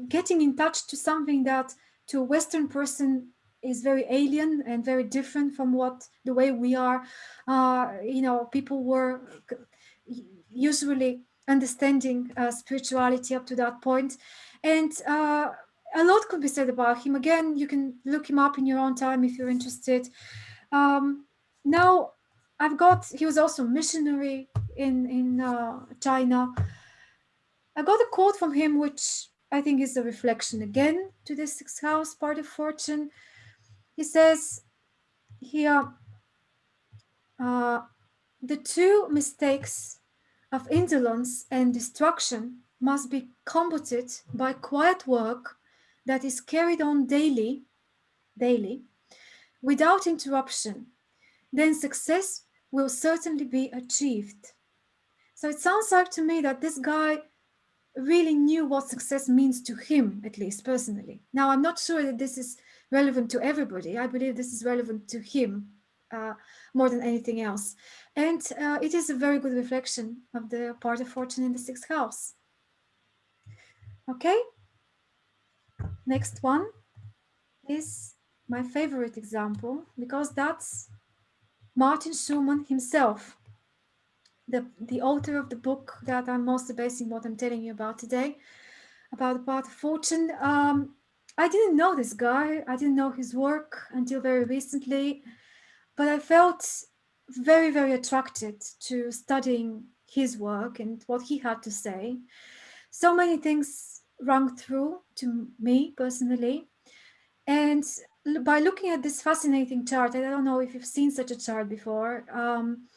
getting in touch to something that to a Western person is very alien and very different from what the way we are. Uh, you know, people were usually understanding uh, spirituality up to that point. And uh, a lot could be said about him. Again, you can look him up in your own time if you're interested. Um, now I've got, he was also missionary in, in uh, China. I got a quote from him, which I think is a reflection again to this sixth house part of fortune. He says here, uh, the two mistakes of indolence and destruction must be combated by quiet work that is carried on daily, daily, without interruption, then success will certainly be achieved. So it sounds like to me that this guy really knew what success means to him, at least personally. Now, I'm not sure that this is relevant to everybody. I believe this is relevant to him uh, more than anything else. And uh, it is a very good reflection of the part of fortune in the sixth house. Okay. Next one is my favorite example because that's Martin Schulman himself the, the author of the book that I'm mostly basing what I'm telling you about today, about the part of fortune. Um, I didn't know this guy. I didn't know his work until very recently, but I felt very, very attracted to studying his work and what he had to say. So many things rang through to me personally. And by looking at this fascinating chart, I don't know if you've seen such a chart before, um,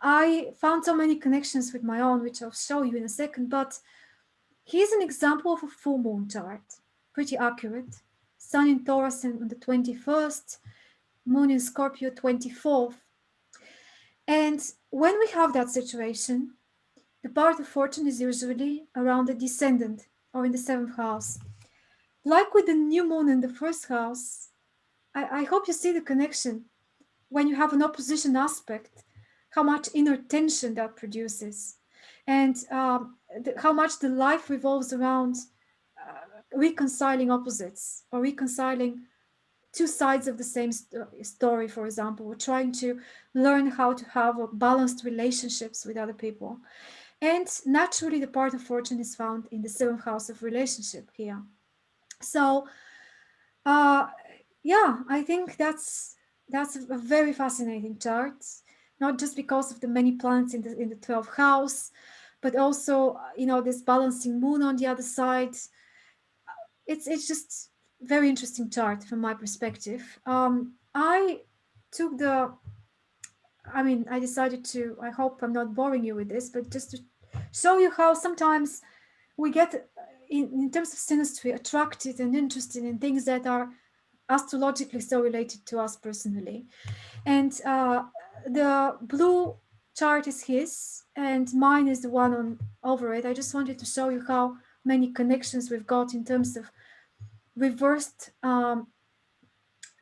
I found so many connections with my own, which I'll show you in a second, but here's an example of a full moon chart, pretty accurate. Sun in Taurus on the 21st, Moon in Scorpio 24th. And when we have that situation, the part of fortune is usually around the descendant or in the seventh house. Like with the new moon in the first house, I, I hope you see the connection. When you have an opposition aspect, how much inner tension that produces and um, the, how much the life revolves around uh, reconciling opposites or reconciling two sides of the same st story for example we're trying to learn how to have balanced relationships with other people and naturally the part of fortune is found in the seventh house of relationship here so uh, yeah i think that's that's a very fascinating chart not just because of the many planets in the in the 12th house, but also you know this balancing moon on the other side. It's it's just very interesting chart from my perspective. Um, I took the, I mean, I decided to. I hope I'm not boring you with this, but just to show you how sometimes we get in, in terms of synastry attracted and interested in things that are astrologically so related to us personally and uh, the blue chart is his and mine is the one on over it. I just wanted to show you how many connections we've got in terms of reversed um,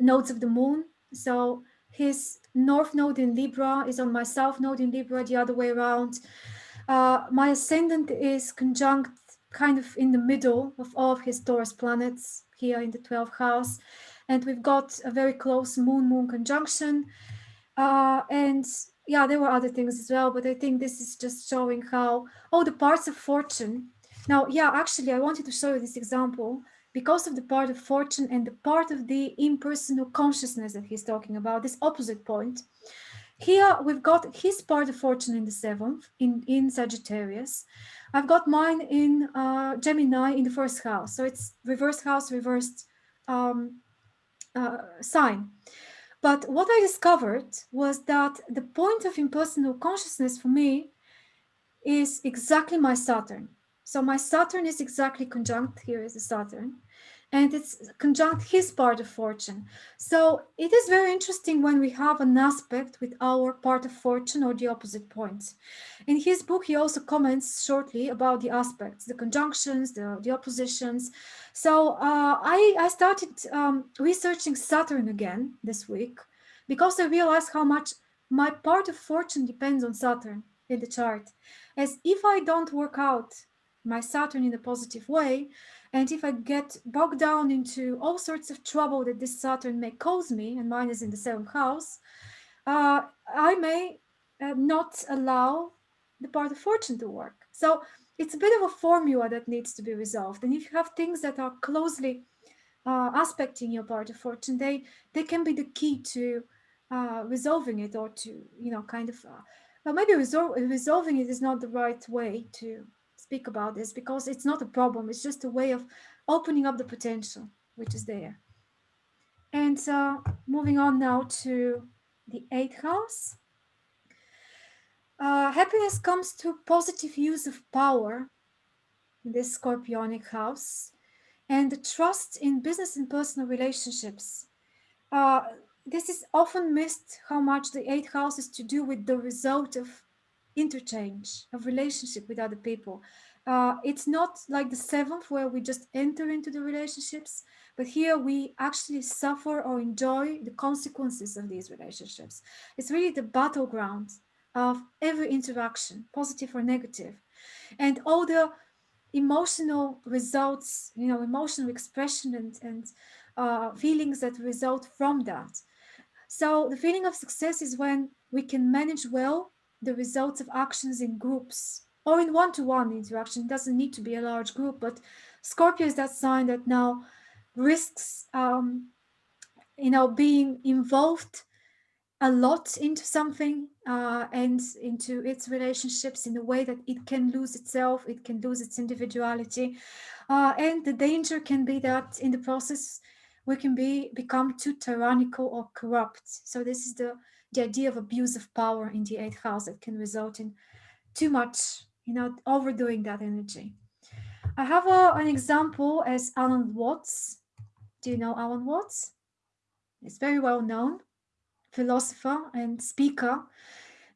nodes of the moon. So his north node in Libra is on my south node in Libra, the other way around. Uh, my ascendant is conjunct kind of in the middle of all of his Taurus planets here in the 12th house. And we've got a very close moon-moon conjunction. Uh, and yeah, there were other things as well, but I think this is just showing how, oh, the parts of fortune. Now, yeah, actually, I wanted to show you this example because of the part of fortune and the part of the impersonal consciousness that he's talking about, this opposite point. Here we've got his part of fortune in the seventh, in, in Sagittarius. I've got mine in uh, Gemini in the first house. So it's reverse house, reversed um, uh, sign. But what I discovered was that the point of impersonal consciousness for me is exactly my Saturn. So my Saturn is exactly conjunct here is the Saturn and it's conjunct his part of fortune. So it is very interesting when we have an aspect with our part of fortune or the opposite points. In his book, he also comments shortly about the aspects, the conjunctions, the, the oppositions. So uh, I, I started um, researching Saturn again this week because I realized how much my part of fortune depends on Saturn in the chart. As if I don't work out my Saturn in a positive way, and if I get bogged down into all sorts of trouble that this Saturn may cause me, and mine is in the seventh house, uh, I may uh, not allow the part of fortune to work. So it's a bit of a formula that needs to be resolved. And if you have things that are closely uh, aspecting your part of fortune, they, they can be the key to uh, resolving it or to, you know, kind of, uh, well, maybe resol resolving it is not the right way to speak about this because it's not a problem. It's just a way of opening up the potential, which is there. And uh, moving on now to the eighth house. Uh, happiness comes through positive use of power in this scorpionic house and the trust in business and personal relationships. Uh, this is often missed how much the eighth house is to do with the result of interchange of relationship with other people. Uh, it's not like the seventh where we just enter into the relationships, but here we actually suffer or enjoy the consequences of these relationships. It's really the battleground of every interaction, positive or negative. And all the emotional results, you know, emotional expression and, and uh, feelings that result from that. So the feeling of success is when we can manage well the results of actions in groups or in one-to-one -one interaction. It doesn't need to be a large group, but Scorpio is that sign that now risks, um, you know, being involved a lot into something uh, and into its relationships in a way that it can lose itself, it can lose its individuality. Uh, and the danger can be that in the process, we can be become too tyrannical or corrupt. So this is the, the idea of abuse of power in the eighth house that can result in too much, you know, overdoing that energy. I have a, an example as Alan Watts. Do you know Alan Watts? It's very well known philosopher and speaker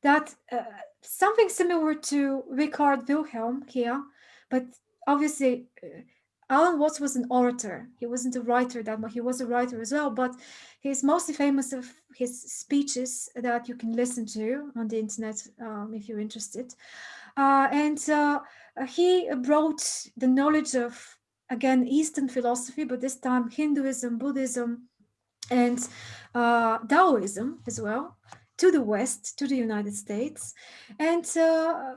that uh, something similar to Richard Wilhelm here, but obviously uh, Alan Watts was an orator. He wasn't a writer that much. He was a writer as well, but he's mostly famous of his speeches that you can listen to on the internet um, if you're interested. Uh, and uh, he brought the knowledge of, again, Eastern philosophy, but this time Hinduism, Buddhism, and uh, Taoism as well to the West, to the United States. And uh,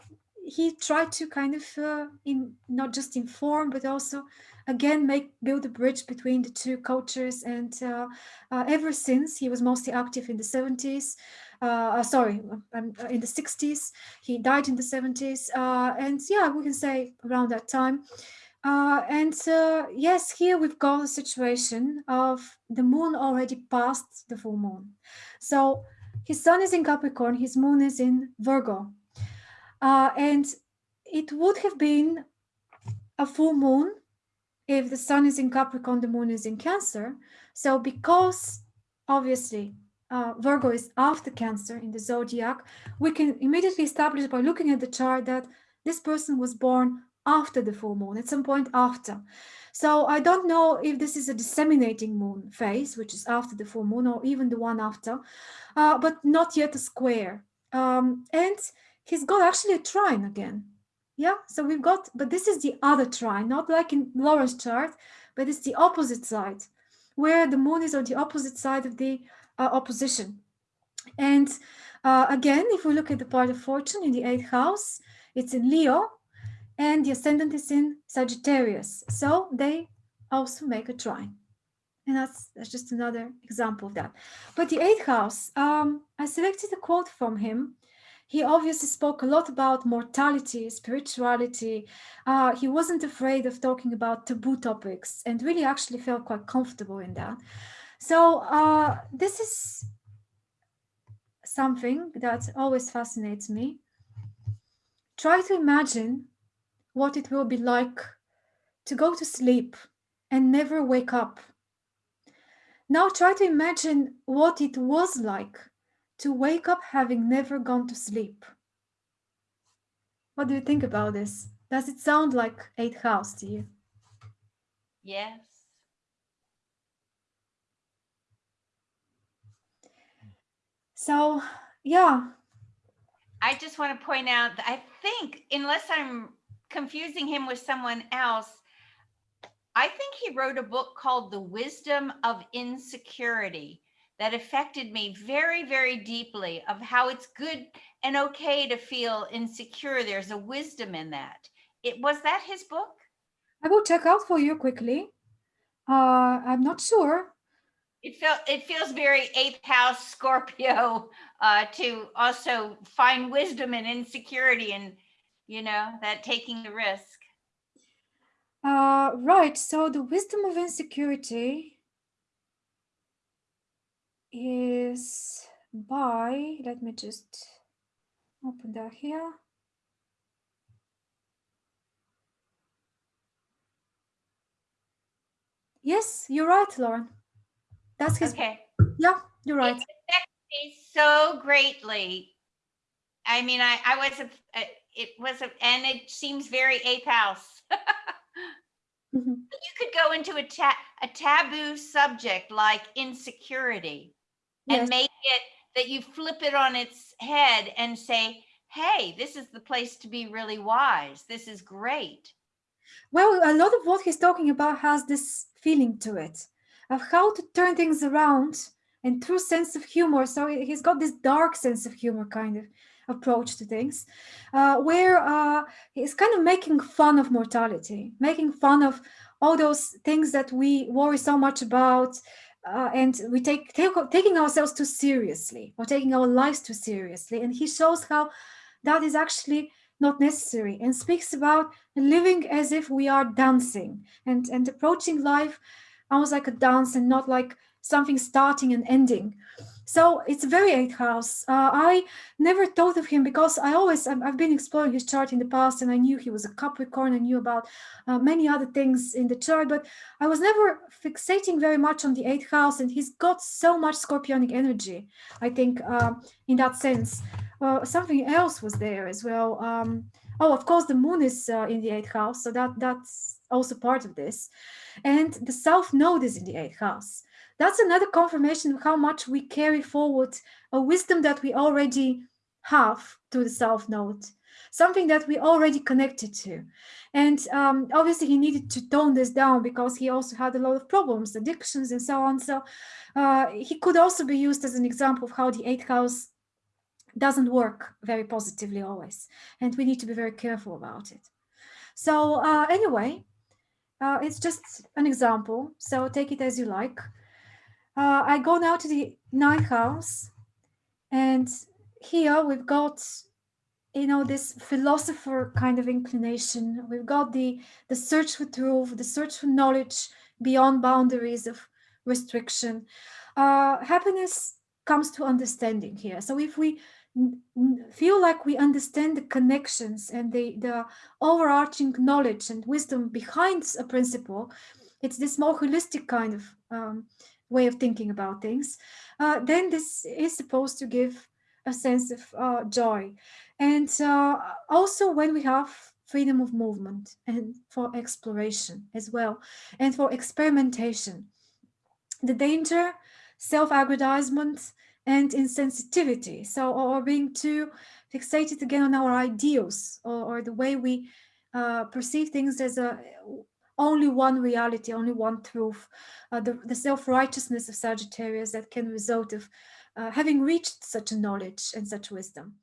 he tried to kind of uh, in, not just inform, but also again make build a bridge between the two cultures. And uh, uh, ever since, he was mostly active in the 70s. Uh, uh, sorry, um, in the 60s. He died in the 70s. and yeah, we can say around that time. Uh, and uh, yes, here we've got a situation of the moon already past the full moon. So his sun is in Capricorn, his moon is in Virgo. Uh, and it would have been a full moon if the sun is in Capricorn, the moon is in Cancer. So because obviously uh, Virgo is after Cancer in the zodiac, we can immediately establish by looking at the chart that this person was born after the full moon, at some point after. So I don't know if this is a disseminating moon phase, which is after the full moon, or even the one after, uh, but not yet a square. Um, and he's got actually a trine again. Yeah, so we've got, but this is the other trine, not like in Laura's chart, but it's the opposite side, where the moon is on the opposite side of the uh, opposition. And uh, again, if we look at the part of fortune in the eighth house, it's in Leo, and the ascendant is in Sagittarius. So they also make a trine. And that's, that's just another example of that. But the eighth house, um, I selected a quote from him. He obviously spoke a lot about mortality, spirituality. Uh, he wasn't afraid of talking about taboo topics and really actually felt quite comfortable in that. So uh, this is something that always fascinates me. Try to imagine what it will be like to go to sleep and never wake up. Now try to imagine what it was like to wake up having never gone to sleep. What do you think about this? Does it sound like eighth house to you? Yes. So, yeah. I just want to point out that I think, unless I'm confusing him with someone else. I think he wrote a book called The Wisdom of Insecurity that affected me very, very deeply of how it's good and okay to feel insecure. There's a wisdom in that. It was that his book? I will check out for you quickly. Uh, I'm not sure. It felt it feels very eighth house Scorpio uh, to also find wisdom and insecurity and you know, that taking the risk. Uh, right. So the wisdom of insecurity is by, let me just open that here. Yes, you're right, Lauren. That's his. Okay. Yeah, you're right. It affects me so greatly. I mean, I, I was, a, it was, a, and it seems very eighth house. Mhm. You could go into a ta, a taboo subject like insecurity and Yes. make it that you flip it on its head and say, hey, this is the place to be really wise. This is great. Well, a lot of what he's talking about has this feeling to it of how to turn things around and through sense of humor. So he- he's got this dark sense of humor kind of approach to things, uh, where uh, he's kind of making fun of mortality, making fun of all those things that we worry so much about. Uh, and we take, take taking ourselves too seriously or taking our lives too seriously. And he shows how that is actually not necessary and speaks about living as if we are dancing and and approaching life almost like a dance and not like something starting and ending so it's very eighth house uh, i never thought of him because i always I've, been exploring his chart in the past and i knew he was a capricorn i knew about uh, many other things in the chart but i was never fixating very much on the eighth house and he's got so much scorpionic energy i think uh, in that sense uh, something else was there as well um, Oh, of course, the moon is uh, in the eighth house, so that that's also part of this. And the south node is in the eighth house. That's another confirmation of how much we carry forward a wisdom that we already have to the south node, something that we already connected to. And um, obviously, he needed to tone this down because he also had a lot of problems, addictions, and so on. So uh, he could also be used as an example of how the eighth house doesn't work very positively always and we need to be very careful about it so uh, anyway uh, it's just an example so take it as you like uh, i go now to the ninth house and here we've got you know this philosopher kind of inclination. We've got the the search for truth the search for knowledge beyond boundaries of restriction. Uh, happiness comes to understanding here. So if we feel like we understand the connections and the, the overarching knowledge and wisdom behind a principle, it's this more holistic kind of um, way of thinking about things, uh, then this is supposed to give a sense of uh, joy. And uh, also when we have freedom of movement and for exploration as well, and for experimentation. The danger, self-aggrandizement, and insensitivity. So, or being too fixated again on our ideals or, or the way we uh, perceive things as a only one reality, only one truth, uh, the, the self-righteousness of Sagittarius that can result of uh, having reached such a knowledge and such wisdom.